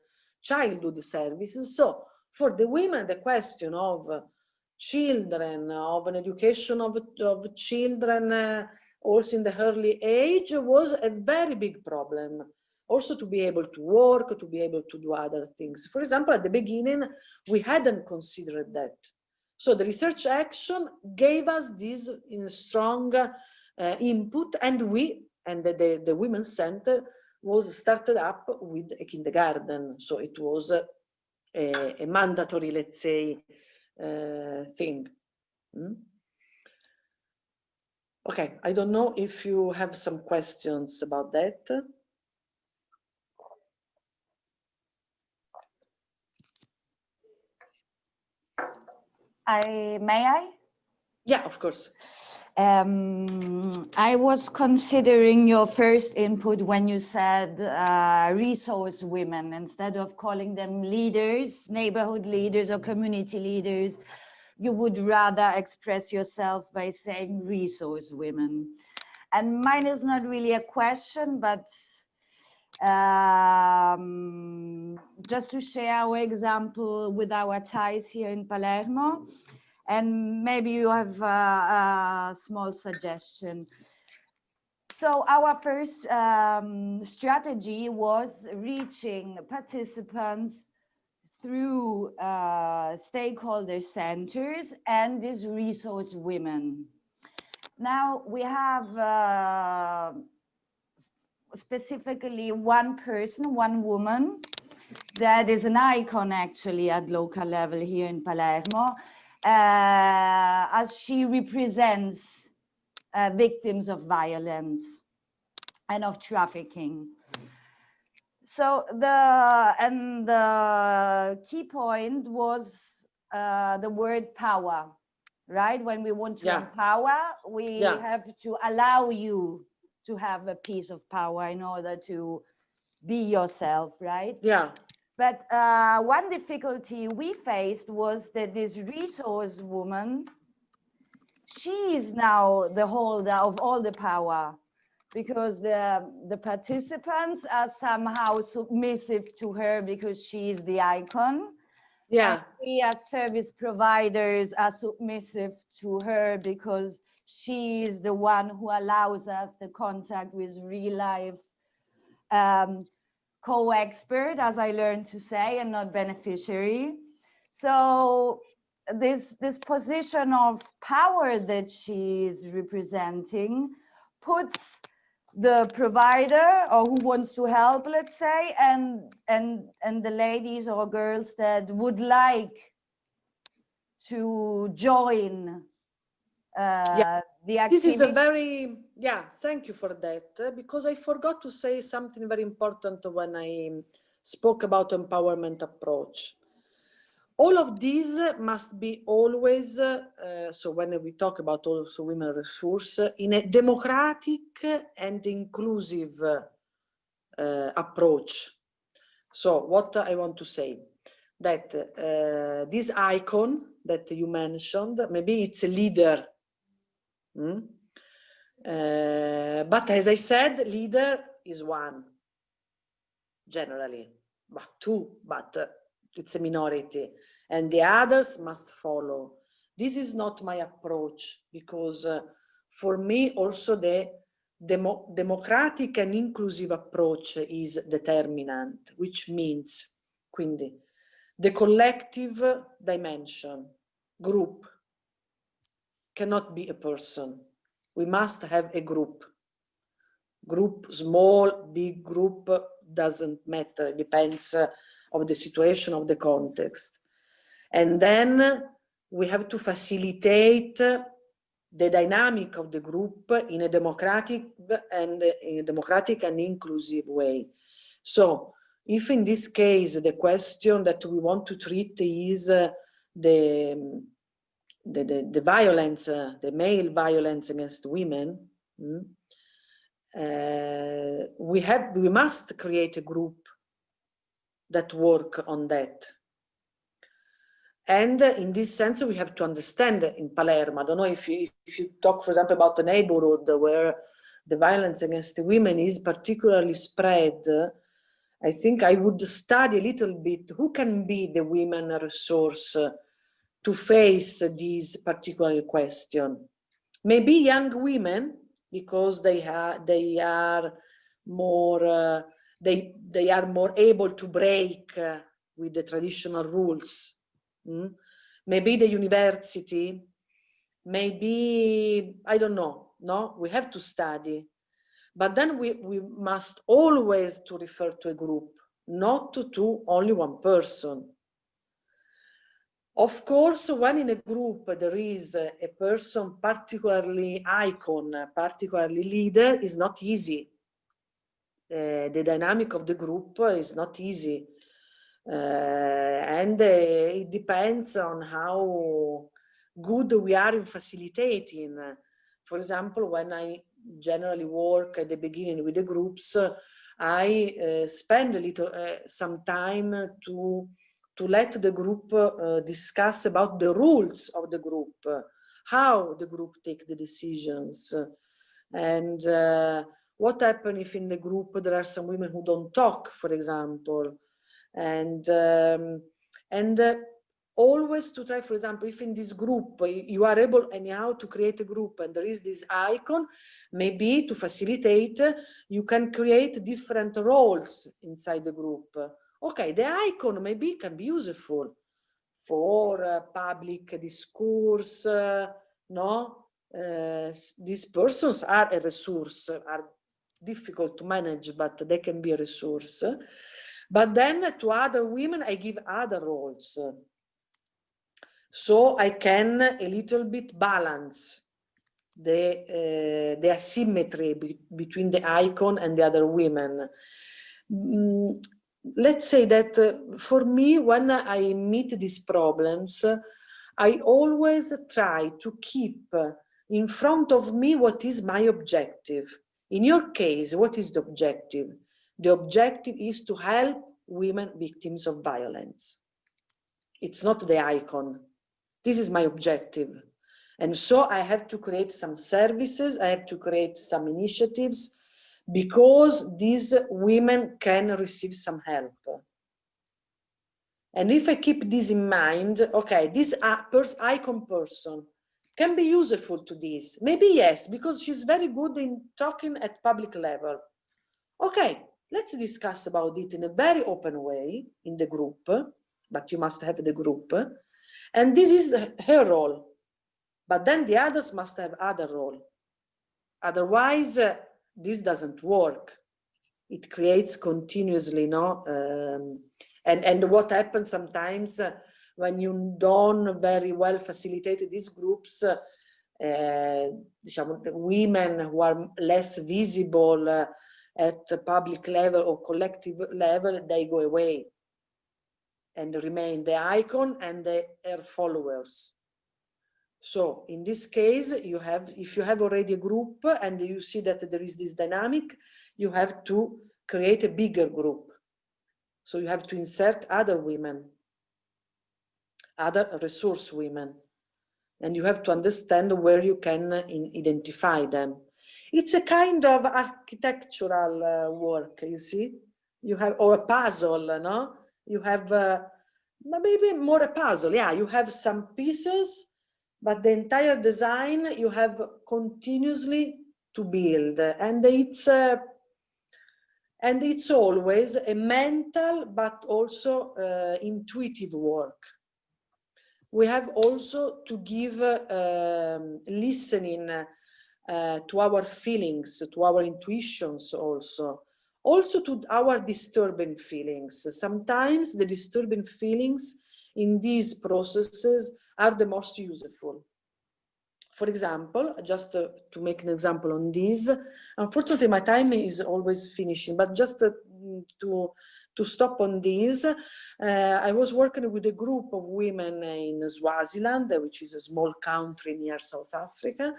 childhood services. So for the women, the question of children, of an education of, of children uh, also in the early age was a very big problem. Also to be able to work, to be able to do other things. For example, at the beginning, we hadn't considered that. So the research action gave us this in strong uh, input and we, and the, the, the Women's Center was started up with a kindergarten. So it was a, a mandatory, let's say, uh, thing. Mm? Okay, I don't know if you have some questions about that. I may I? Yeah, of course. Um, I was considering your first input when you said uh, resource women instead of calling them leaders, neighborhood leaders or community leaders, you would rather express yourself by saying resource women. And mine is not really a question, but um, just to share our example with our ties here in Palermo and maybe you have a, a small suggestion. So our first um, strategy was reaching participants through uh, stakeholder centers and these resource women. Now we have uh, specifically one person, one woman that is an icon actually at local level here in Palermo, uh, as she represents uh, victims of violence and of trafficking. So the and the key point was uh, the word power, right? When we want to Yeah. empower, we Yeah. have to allow you to have a piece of power in order to be yourself, right? Yeah, But uh, one difficulty we faced was that this resource woman, she is now the holder of all the power because the, the participants are somehow submissive to her because she is the icon. yeah, And we as service providers are submissive to her because she is the one who allows us the contact with real life um, co-expert, as I learned to say, and not beneficiary. So this this position of power that she is representing puts the provider or who wants to help, let's say, and and and the ladies or girls that would like to join uh, the this is a very yeah thank you for that uh, because i forgot to say something very important when i spoke about empowerment approach all of these must be always uh, so when we talk about also women resource uh, in a democratic and inclusive uh, approach so what i want to say that uh, this icon that you mentioned maybe it's a leader Mm? Uh, but as I said, leader is one, generally, but two, but uh, it's a minority, and the others must follow. This is not my approach because uh, for me also the demo democratic and inclusive approach is determinant, which means, quindi, the collective dimension, group, cannot be a person. We must have a group. Group, small, big group, doesn't matter, depends uh, of the situation, of the context. And then we have to facilitate the dynamic of the group in a democratic and in a democratic and inclusive way. So if in this case the question that we want to treat is uh, the the, the, the violence, uh, the male violence against women, mm, uh, we have, we must create a group that work on that. And uh, in this sense, we have to understand in Palermo, I don't know if you, if you talk, for example, about a neighborhood where the violence against women is particularly spread, I think I would study a little bit who can be the women resource to face this particular question. Maybe young women, because they are they are more uh, they they are more able to break uh, with the traditional rules. Mm? Maybe the university, maybe I don't know. No, we have to study, but then we we must always to refer to a group, not to, to only one person. Of course, when in a group there is a person particularly icon, particularly leader, is not easy. Uh, the dynamic of the group is not easy. Uh, and uh, it depends on how good we are in facilitating. For example, when I generally work at the beginning with the groups, I uh, spend a little, uh, some time to to let the group uh, discuss about the rules of the group, uh, how the group take the decisions, and uh, what happens if in the group there are some women who don't talk, for example, and um, and always to try, for example, if in this group you are able anyhow to create a group and there is this icon, maybe to facilitate, you can create different roles inside the group. Okay, the icon maybe can be useful for uh, public discourse, uh, no? Uh, these persons are a resource, are difficult to manage, but they can be a resource. But then to other women, I give other roles. So I can a little bit balance the, uh, the asymmetry be between the icon and the other women. Mm, let's say that uh, for me, when I meet these problems, I always try to keep in front of me what is my objective. In your case, what is the objective? The objective is to help women victims of violence. It's not the icon. This is my objective. And so I have to create some services, I have to create some initiatives because these women can receive some help. And if I keep this in mind, okay, this icon person can be useful to this. Maybe yes, because she's very good in talking at public level. Okay, let's discuss about it in a very open way in the group, but you must have the group. And this is her role. But then the others must have other role. Otherwise, this doesn't work. It creates continuously, no? Um, and, and what happens sometimes uh, when you don't very well facilitate these groups, uh, women who are less visible uh, at public level or collective level, they go away and remain the icon and the her followers. So in this case, you have, if you have already a group and you see that there is this dynamic, you have to create a bigger group. So you have to insert other women, other resource women, and you have to understand where you can identify them. It's a kind of architectural uh, work, you see, you have, or a puzzle, no? You have uh, maybe more a puzzle. Yeah, you have some pieces, but the entire design you have continuously to build. And it's uh, and it's always a mental but also uh, intuitive work. We have also to give uh, um, listening uh, to our feelings, to our intuitions also also to our disturbing feelings. Sometimes the disturbing feelings in these processes are the most useful. For example, just uh, to make an example on this, unfortunately my time is always finishing, but just uh, to, to stop on this, uh, I was working with a group of women in Swaziland, which is a small country near South Africa,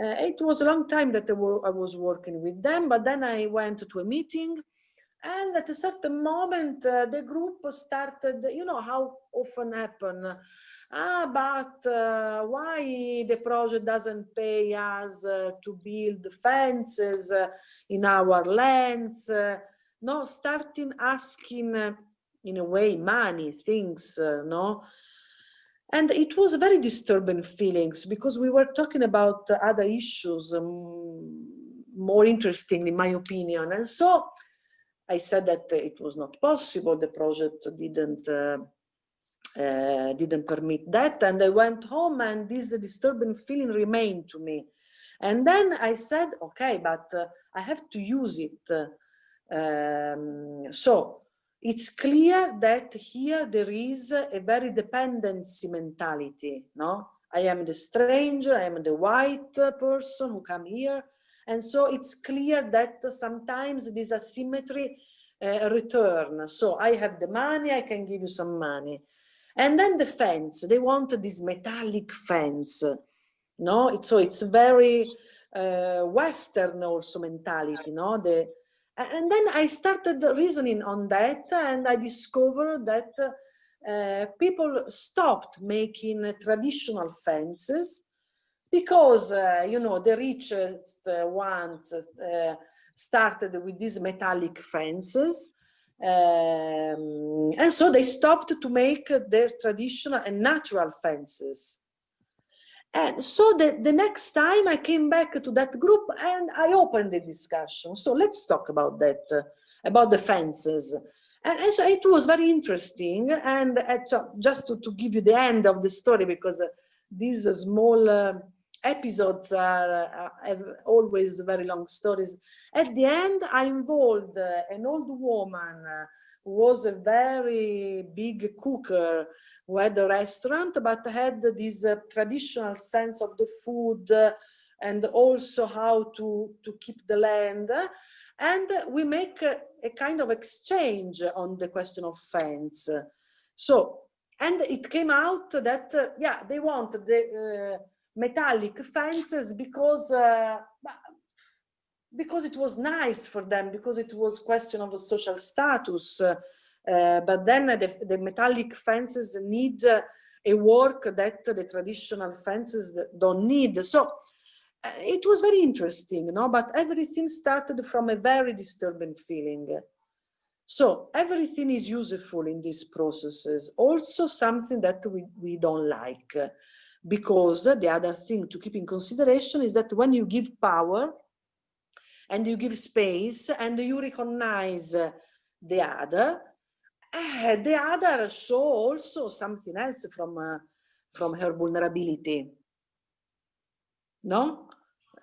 uh, it was a long time that I, I was working with them, but then I went to a meeting and at a certain moment uh, the group started, you know how often happen, ah, but uh, why the project doesn't pay us uh, to build fences uh, in our lands, uh, no, starting asking in a way money, things, no, and it was very disturbing feelings because we were talking about other issues um, more interesting in my opinion. And so I said that it was not possible. The project didn't uh, didn't permit that. And I went home and this disturbing feeling remained to me. And then I said, okay, but uh, I have to use it. Um, so it's clear that here there is a very dependency mentality, no? I am the stranger, I am the white person who come here. And so it's clear that sometimes this asymmetry uh, return. So I have the money, I can give you some money. And then the fence, they want this metallic fence. No, so it's very uh, Western also mentality, no? The, and then I started reasoning on that and I discovered that uh, people stopped making traditional fences because, uh, you know, the richest ones uh, started with these metallic fences Um, and so they stopped to make their traditional and natural fences. And so the, the next time I came back to that group and I opened the discussion. So let's talk about that, uh, about the fences. And, and so it was very interesting. And uh, just to, to give you the end of the story, because uh, these small uh, episodes are, have always very long stories. At the end, I involved uh, an old woman uh, who was a very big cooker who had a restaurant, but had this uh, traditional sense of the food uh, and also how to, to keep the land. And we make a, a kind of exchange on the question of fence. So, and it came out that, uh, yeah, they want the metallic fences because uh, because it was nice for them because it was question of a social status. Uh, but then the, the, metallic fences need uh, a work that the traditional fences don't need. So uh, it was very interesting no? But everything started from a very disturbing feeling. So everything is useful in these processes. Also something that we, we don't like because the other thing to keep in consideration is that when you give power and you give space and you recognize the other, uh, the other show also something else from, uh, from her vulnerability. No?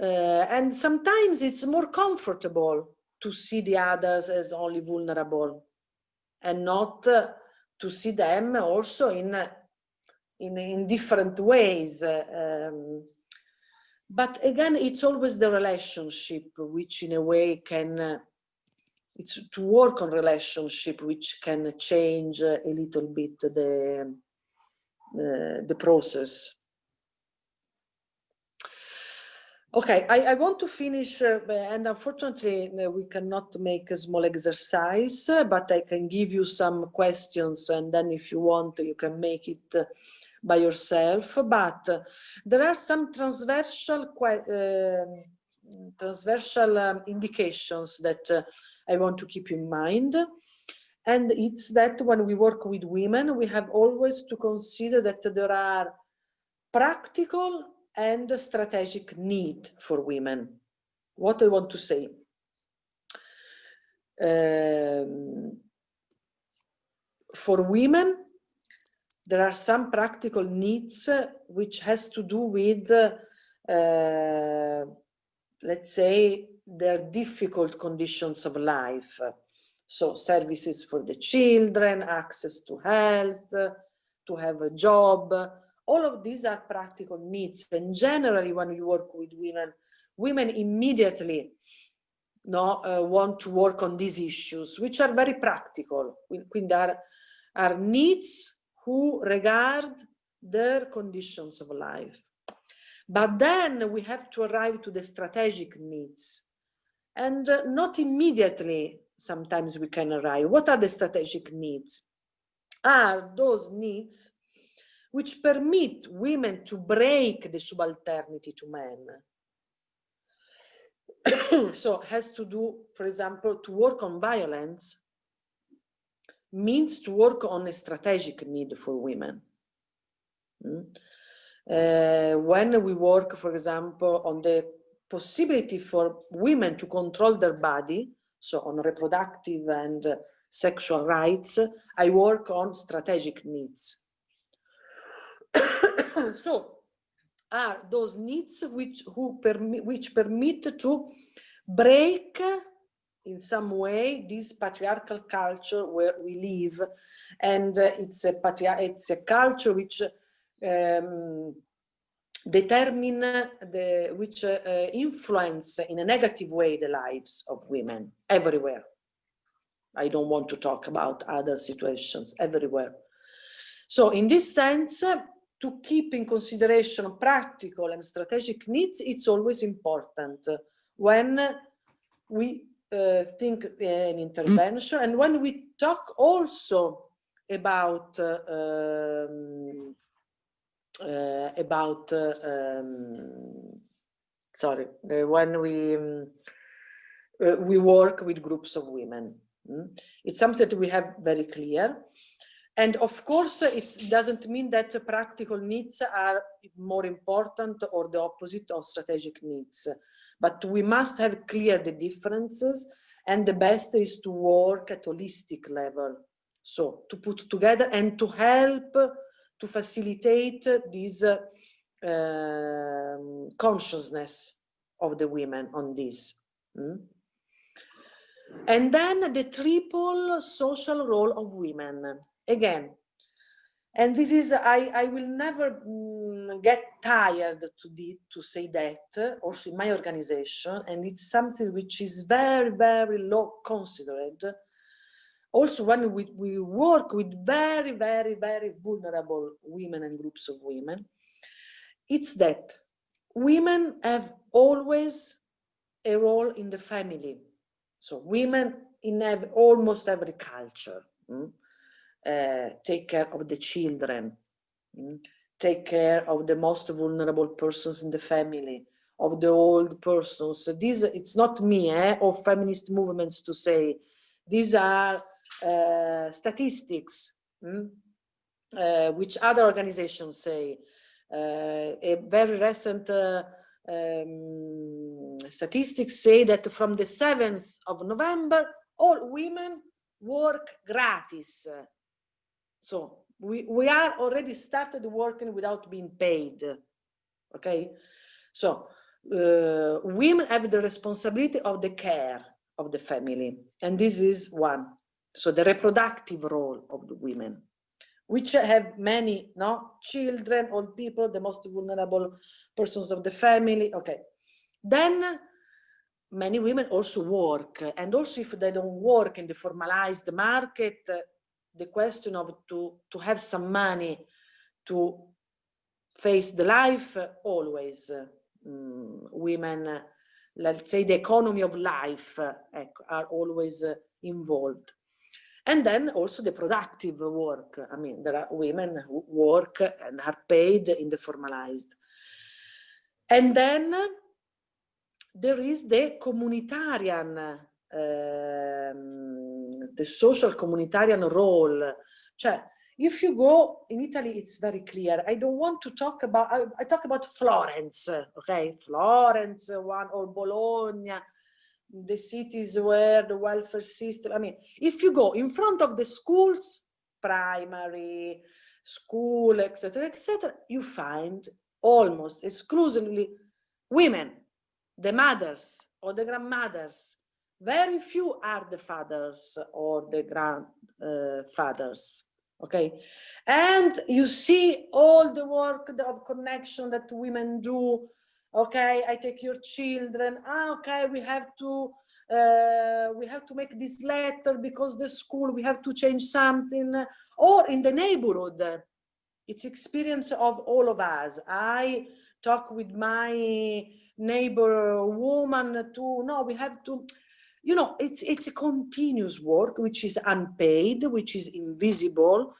Uh, and sometimes it's more comfortable to see the others as only vulnerable and not uh, to see them also in in, in different ways. Um, but again, it's always the relationship which in a way can, uh, it's to work on relationship which can change a little bit the, uh, the process. Okay, I, I, want to finish, uh, and unfortunately uh, we cannot make a small exercise, uh, but I can give you some questions and then if you want, you can make it uh, by yourself, but there are some transversal uh, transversal um, indications that uh, I want to keep in mind. And it's that when we work with women, we have always to consider that there are practical and strategic need for women. What I want to say. Um, for women, there are some practical needs which has to do with, uh, let's say, their difficult conditions of life. So services for the children, access to health, to have a job, all of these are practical needs. And generally, when we work with women, women immediately no, uh, want to work on these issues, which are very practical. Quindi are, are needs who regard their conditions of life. But then we have to arrive to the strategic needs. And uh, not immediately, sometimes we can arrive. What are the strategic needs? Are those needs which permit women to break the subalternity to men. so has to do, for example, to work on violence means to work on a strategic need for women. Mm? Uh, when we work, for example, on the possibility for women to control their body, so on reproductive and uh, sexual rights, I work on strategic needs. so are those needs which who permit which permit to break in some way this patriarchal culture where we live. And uh, it's a it's a culture which um, determine the which uh, influence in a negative way the lives of women everywhere. I don't want to talk about other situations everywhere. So in this sense to keep in consideration practical and strategic needs it's always important when we uh, think an intervention and when we talk also about uh, um, uh, about uh, um, sorry uh, when we um, uh, we work with groups of women Mm. It's something that we have very clear. And of course, it doesn't mean that practical needs are more important or the opposite of strategic needs. But we must have clear the differences and the best is to work at holistic level. So to put together and to help to facilitate this uh, um, consciousness of the women on this. Mm? And then the triple social role of women. Again, and this is, I, I will never mm, get tired to, the, to say that, also in my organization, and it's something which is very, very low considered. Also, when we, we work with very, very, very vulnerable women and groups of women, it's that women have always a role in the family. So women in almost every culture. Mm? Uh, take care of the children, mm? take care of the most vulnerable persons in the family, of the old persons. So these, it's not me eh, or feminist movements to say, these are uh, statistics, mm? uh, which other organizations say. A very recent um, statistics say that from the 7th of November, all women work gratis so we, we are already started working without being paid. Okay. So uh, women have the responsibility of the care of the family. And this is one. So the reproductive role of the women, which have many no children, old people, the most vulnerable persons of the family. Okay. Then many women also work. And also if they don't work in the formalized market, the question of to, to have some money to face the life, always um, women, let's say the economy of life are always involved. And then also the productive work. I mean, there are women who work and are paid in the formalized. And then there is the communitarian um, the social communitarian role. Cioè, if you go in Italy, it's very clear. I don't want to talk about, I, I talk about Florence, okay? Florence, one or Bologna, the cities where the welfare system, I mean, if you go in front of the schools, primary, school, etc., etc., you find almost exclusively women, the mothers or the grandmothers very few are the fathers or the grandfathers uh, okay? And you see all the work of connection that women do okay? I take your children. Ah, okay we have to uh, we have to make this letter because the school we have to change something. Or in the neighborhood it's experience of all of us. I talk with my neighbor woman to no we have to you know, it's, it's a continuous work, which is unpaid, which is invisible,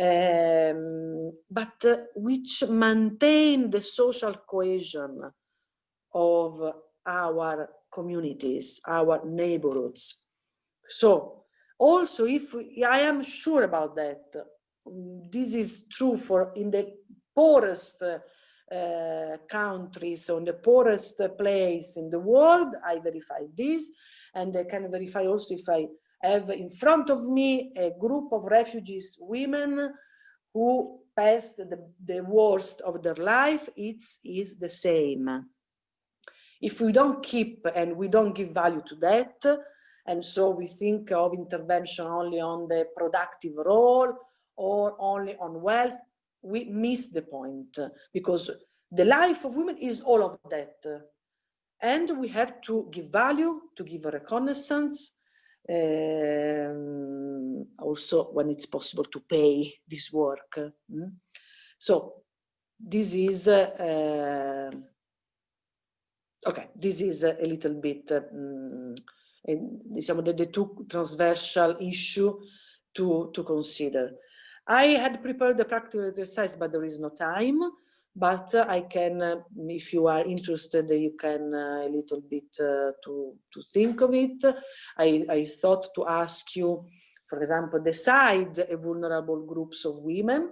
um, but uh, which maintain the social cohesion of our communities, our neighborhoods. So also if we, I am sure about that, this is true for in the poorest uh, countries, on the poorest place in the world, I verify this, and I can verify also if I have in front of me a group of refugees women who passed the, the worst of their life, it is the same. If we don't keep and we don't give value to that, and so we think of intervention only on the productive role or only on wealth, we miss the point because the life of women is all of that. And we have to give value, to give a reconnaissance, um, also when it's possible to pay this work. Mm? So this is, uh, okay, this is a little bit, um, diciamo, the, the two transversal issue to, to consider. I had prepared the practical exercise, but there is no time. But I can, uh, if you are interested, you can uh, a little bit uh, to, to think of it. I, I thought to ask you, for example, decide a vulnerable groups of women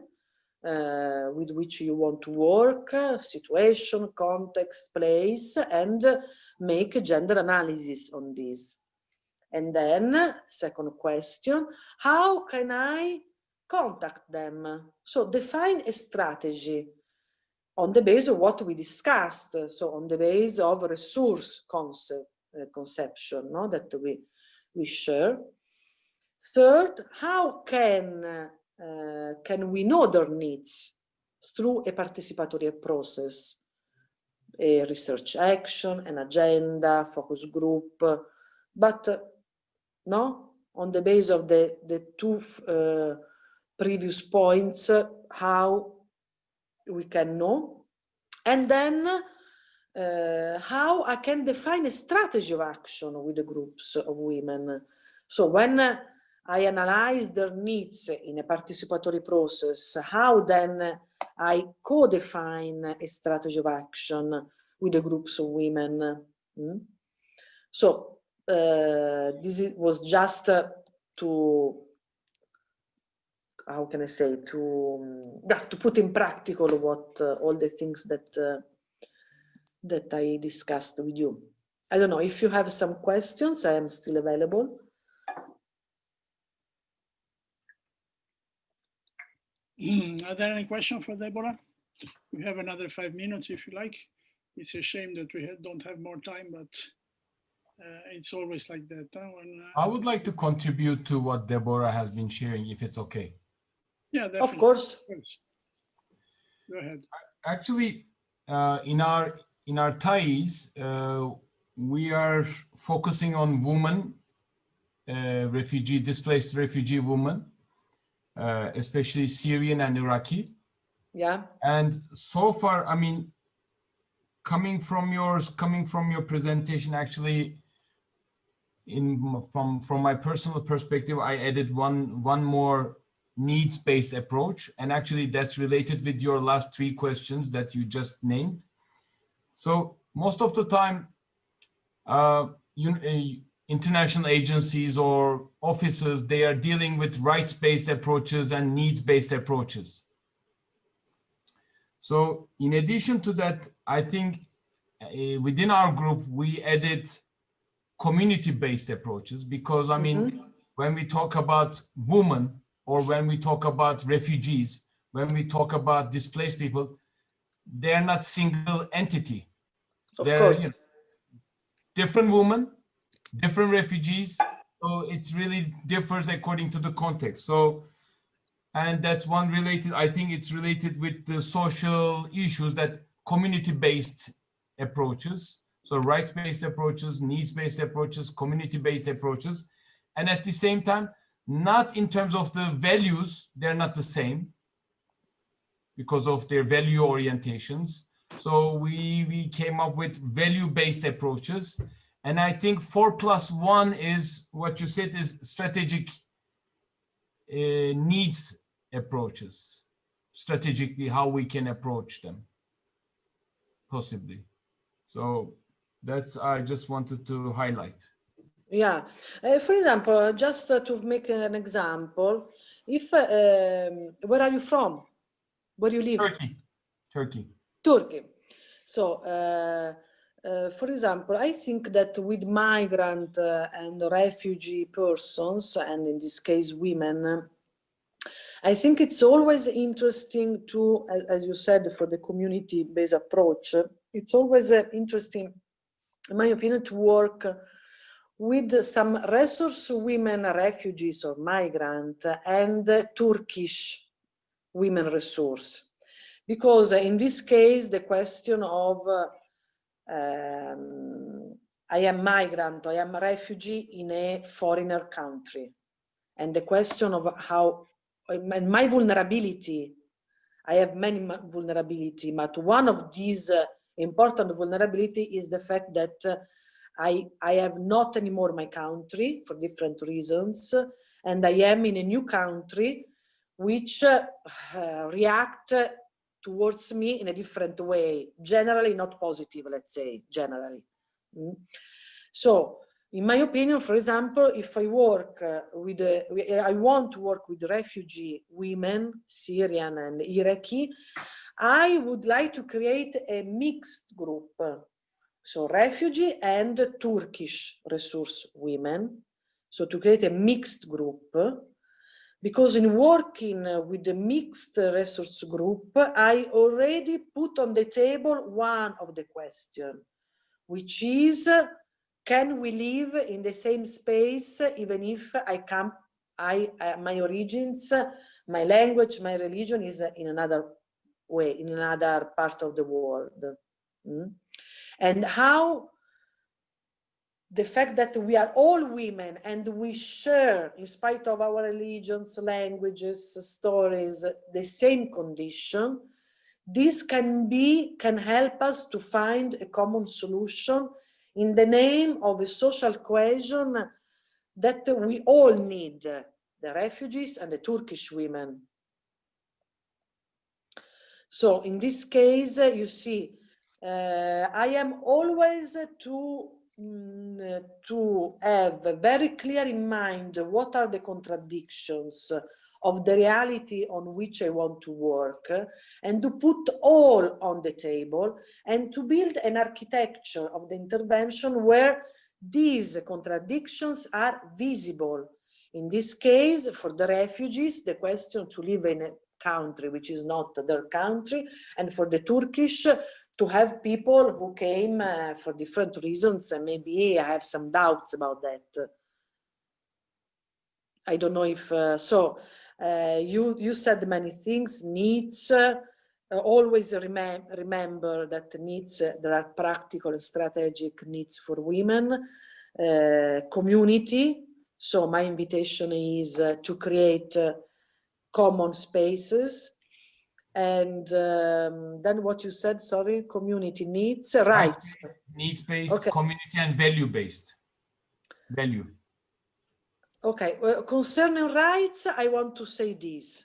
uh, with which you want to work, situation, context, place, and make a gender analysis on this. And then, second question, how can I contact them? So define a strategy on the base of what we discussed. So on the base of resource concept, uh, conception no, that we, we share. Third, how can, uh, can we know their needs through a participatory process? A research action, an agenda, focus group, but no, on the base of the, the two uh, previous points, how we can know. And then uh, how I can define a strategy of action with the groups of women. So when I analyze their needs in a participatory process, how then I co-define a strategy of action with the groups of women. Mm? So uh, this was just uh, to how can I say to um, yeah, to put in practical what uh, all the things that uh, that I discussed with you. I don't know if you have some questions. I am still available. Mm, Are there any questions for Deborah? We have another five minutes if you like. It's a shame that we don't have more time, but uh, it's always like that. huh, when, uh, I would like to contribute to what Deborah has been sharing, if it's okay. Yeah, Of definitely. course. course. Go ahead. Actually, uh, in our in our ties, uh, we are focusing on women, uh, refugee, displaced refugee women, uh, especially Syrian and Iraqi. Yeah. And so far, I mean, coming from yours, coming from your presentation, actually, in from from my personal perspective, I added one one more needs-based approach, and actually that's related with your last three questions that you just named. So most of the time, uh, you, uh, international agencies or offices, they are dealing with rights-based approaches and needs-based approaches. So in addition to that, I think uh, within our group, we added community-based approaches because I mean, when we talk about women or when we talk about refugees, when we talk about displaced people, they're not single entity. Of They're, course. you know, different women, different refugees. So it really differs according to the context. So, and that's one related, I think it's related with the social issues that community-based approaches. So rights-based approaches, needs-based approaches, community-based approaches. And at the same time, not in terms of the values, they're not the same because of their value orientations. So we, we came up with value-based approaches. And I think four plus one is what you said is strategic uh, needs approaches, strategically how we can approach them, possibly. So that's, I just wanted to highlight. Yeah. Uh, for example, just uh, to make an example, if, uh, um, where are you from? Where do you live? Turkey, Turkey. Turkey. So, uh, uh, for example, I think that with migrant uh, and refugee persons, and in this case, women, uh, I think it's always interesting to, as you said, for the community-based approach, uh, it's always uh, interesting, in my opinion, to work uh, with some resource women refugees or migrant and Turkish women resource. Because in this case the question of um, I am migrant, I am a refugee in a foreigner country. And the question of how and my vulnerability I have many vulnerability but one of these uh, important vulnerability is the fact that uh, I, I have not anymore my country for different reasons and I am in a new country which uh, react towards me in a different way, generally not positive, let's say, generally. Mm. So, in my opinion, for example, if I work uh, with, uh, I want to work with refugee women, Syrian and Iraqi, I would like to create a mixed group. So refugee and Turkish resource women. So to create a mixed group, because in working with the mixed resource group, I already put on the table one of the question, which is, can we live in the same space even if I come, I, uh, my origins, my language, my religion is in another way, in another part of the world. Mm? And how the fact that we are all women and we share, in spite of our religions, languages, stories, the same condition, this can be, can help us to find a common solution in the name of a social cohesion that we all need, the refugees and the Turkish women. So in this case, you see, I am always to mm, to have very clear in mind what are the contradictions of the reality on which I want to work and to put all on the table and to build an architecture of the intervention where these contradictions are visible. In this case, for the refugees, the question to live in a country which is not their country, and for the Turkish, to have people who came uh, for different reasons, and maybe I have some doubts about that. I don't know if, uh, so uh, you, you said many things, needs, uh, always remem remember that needs, uh, there are practical and strategic needs for women, uh, community, so my invitation is to create common spaces and um, then what you said, sorry, community needs, uh, rights. Needs-based, okay. community and value-based. Value. Okay, well, concerning rights, I want to say this.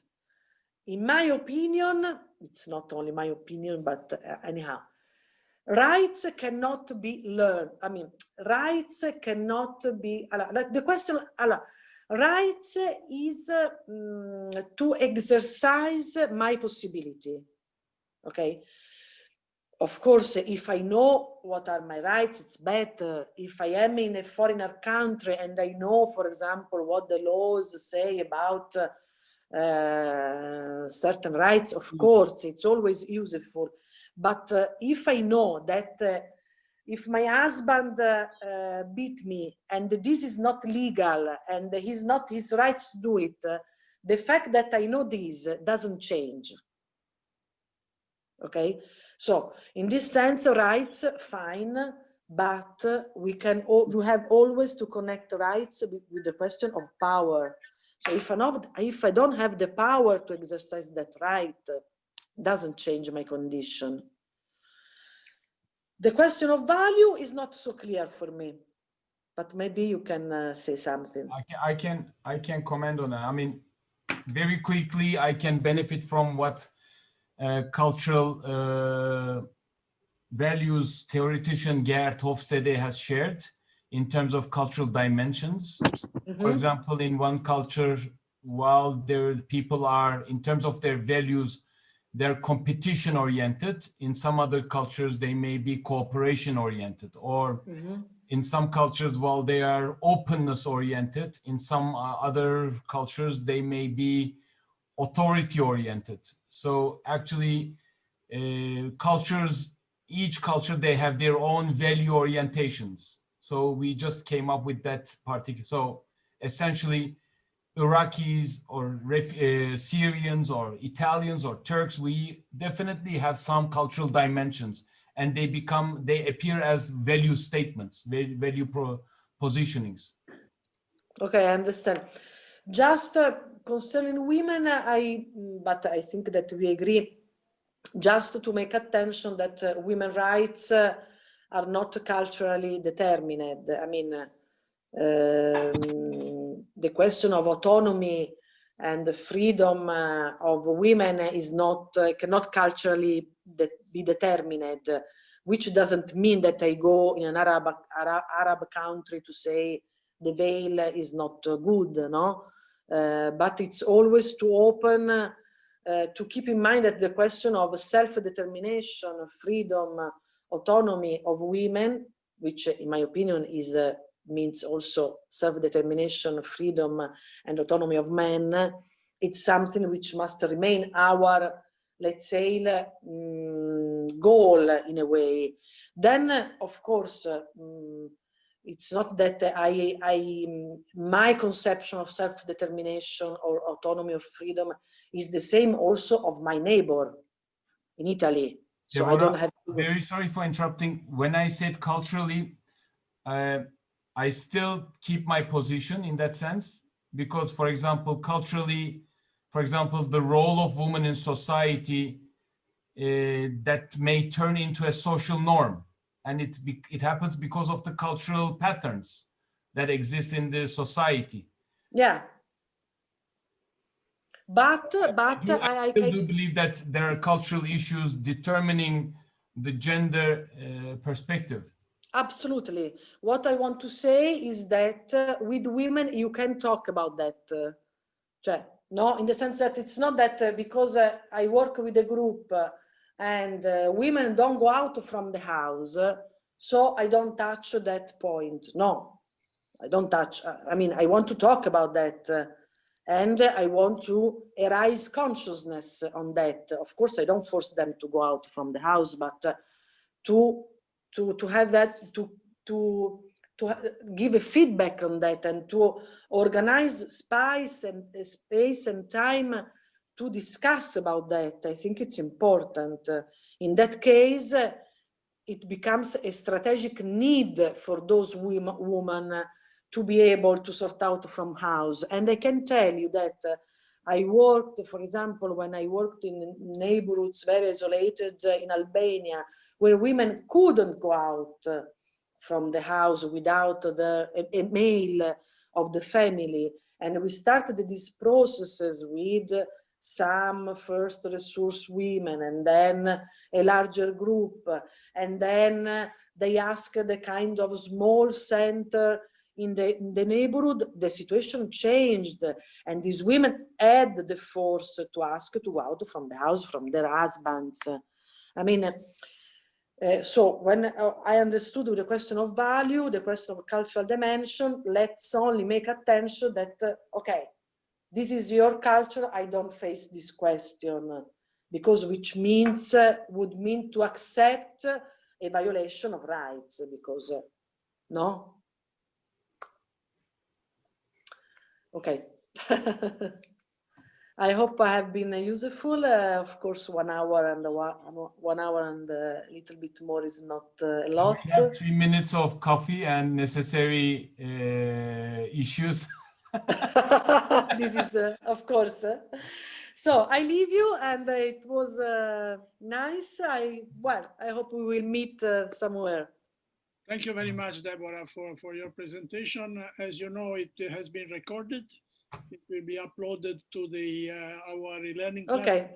In my opinion, it's not only my opinion, but uh, anyhow, rights cannot be learned. I mean, rights cannot be, like the question, rights is um, to exercise my possibility okay? Of course if i know what are my rights it's better. If i am in a foreigner country and i know for example what the laws say about uh, certain rights of mm. course it's always useful. But uh, if i know that uh, if my husband uh, uh, beat me and this is not legal and he's not his rights to do it, uh, the fact that I know this doesn't change. Okay, so in this sense, rights, fine, but we can we have always to connect rights with, with the question of power. So if I, not, if I don't have the power to exercise that right, doesn't change my condition. The question of value is not so clear for me, but maybe you can uh, say something. I can, I can, I can comment on that. I mean, very quickly, I can benefit from what uh, cultural uh, values theoretician Geert Hofstede has shared in terms of cultural dimensions. Mm -hmm. For example, in one culture, while their people are, in terms of their values, they're competition oriented. In some other cultures, they may be cooperation oriented or mm -hmm. in some cultures, while they are openness oriented, in some uh, other cultures, they may be authority oriented. So actually uh, cultures, each culture, they have their own value orientations. So we just came up with that particular, so essentially Iraqis or uh, Syrians or Italians or Turks, we definitely have some cultural dimensions and they become, they appear as value statements, value pro positionings. Okay, I understand. Just uh, concerning women, I, but I think that we agree, just to make attention that uh, women rights uh, are not culturally determined. I mean, um, the question of autonomy and the freedom uh, of women is not uh, cannot culturally de be determined which doesn't mean that i go in an arab arab, arab country to say the veil is not good no? Uh, but it's always to open uh, to keep in mind that the question of self-determination freedom autonomy of women which in my opinion is uh, means also self-determination, freedom and autonomy of men, it's something which must remain our, let's say, um, goal in a way. Then, of course, um, it's not that I, I, my conception of self-determination or autonomy or freedom is the same also of my neighbor in Italy. So I don't have. To... Very sorry for interrupting. When I said culturally, uh, I still keep my position in that sense, because for example, culturally, for example, the role of women in society uh, that may turn into a social norm. And it, it happens because of the cultural patterns that exist in the society. Yeah. But, but I, I, I do believe that there are cultural issues determining the gender uh, perspective. Absolutely. What I want to say is that uh, with women, you can talk about that. Uh, no, in the sense that it's not that uh, because uh, I work with a group uh, and uh, women don't go out from the house, so I don't touch that point. No, I don't touch. I mean, I want to talk about that. and I want to arise consciousness on that. Of course, I don't force them to go out from the house, but to to to have that to to to give a feedback on that and to organize space and uh, space and time to discuss about that. I think it's important. Uh, in that case, uh, it becomes a strategic need for those women, women to be able to sort out from house. And I can tell you that I worked, for example, when I worked in neighborhoods very isolated in Albania, where women couldn't go out uh, from the house without the a, a male of the family. And we started these processes with some first resource women and then a larger group. And then they asked the kind of small center in the, in the neighborhood, the situation changed and these women had the force to ask to go out from the house from their husbands. I mean, uh, so when uh, I understood the question of value, the question of cultural dimension, let's only make attention that, uh, okay, this is your culture, I don't face this question, because which means, uh, would mean to accept a violation of rights, because, no? Okay. I hope I have been useful. Uh, of course, one hour and one, one hour and a little bit more is not uh, a lot. We have three minutes of coffee and necessary uh, issues. this is, uh, of course. So I leave you, and it was uh, nice. I well, I hope we will meet uh, somewhere. Thank you very much, Deborah, for for your presentation. As you know, it has been recorded it will be uploaded to the uh, our e-learning okay.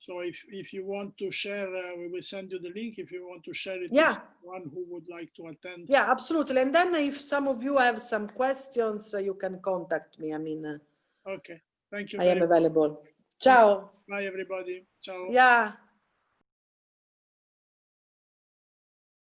so if if you want to share uh, we will send you the link. If you want to share it yeah. one who would like to attend. Yeah absolutely. And then if some of you have some questions uh, you can contact me. I mean uh, okay. Thank you i am available. Ciao. Bye everybody. Ciao. Yeah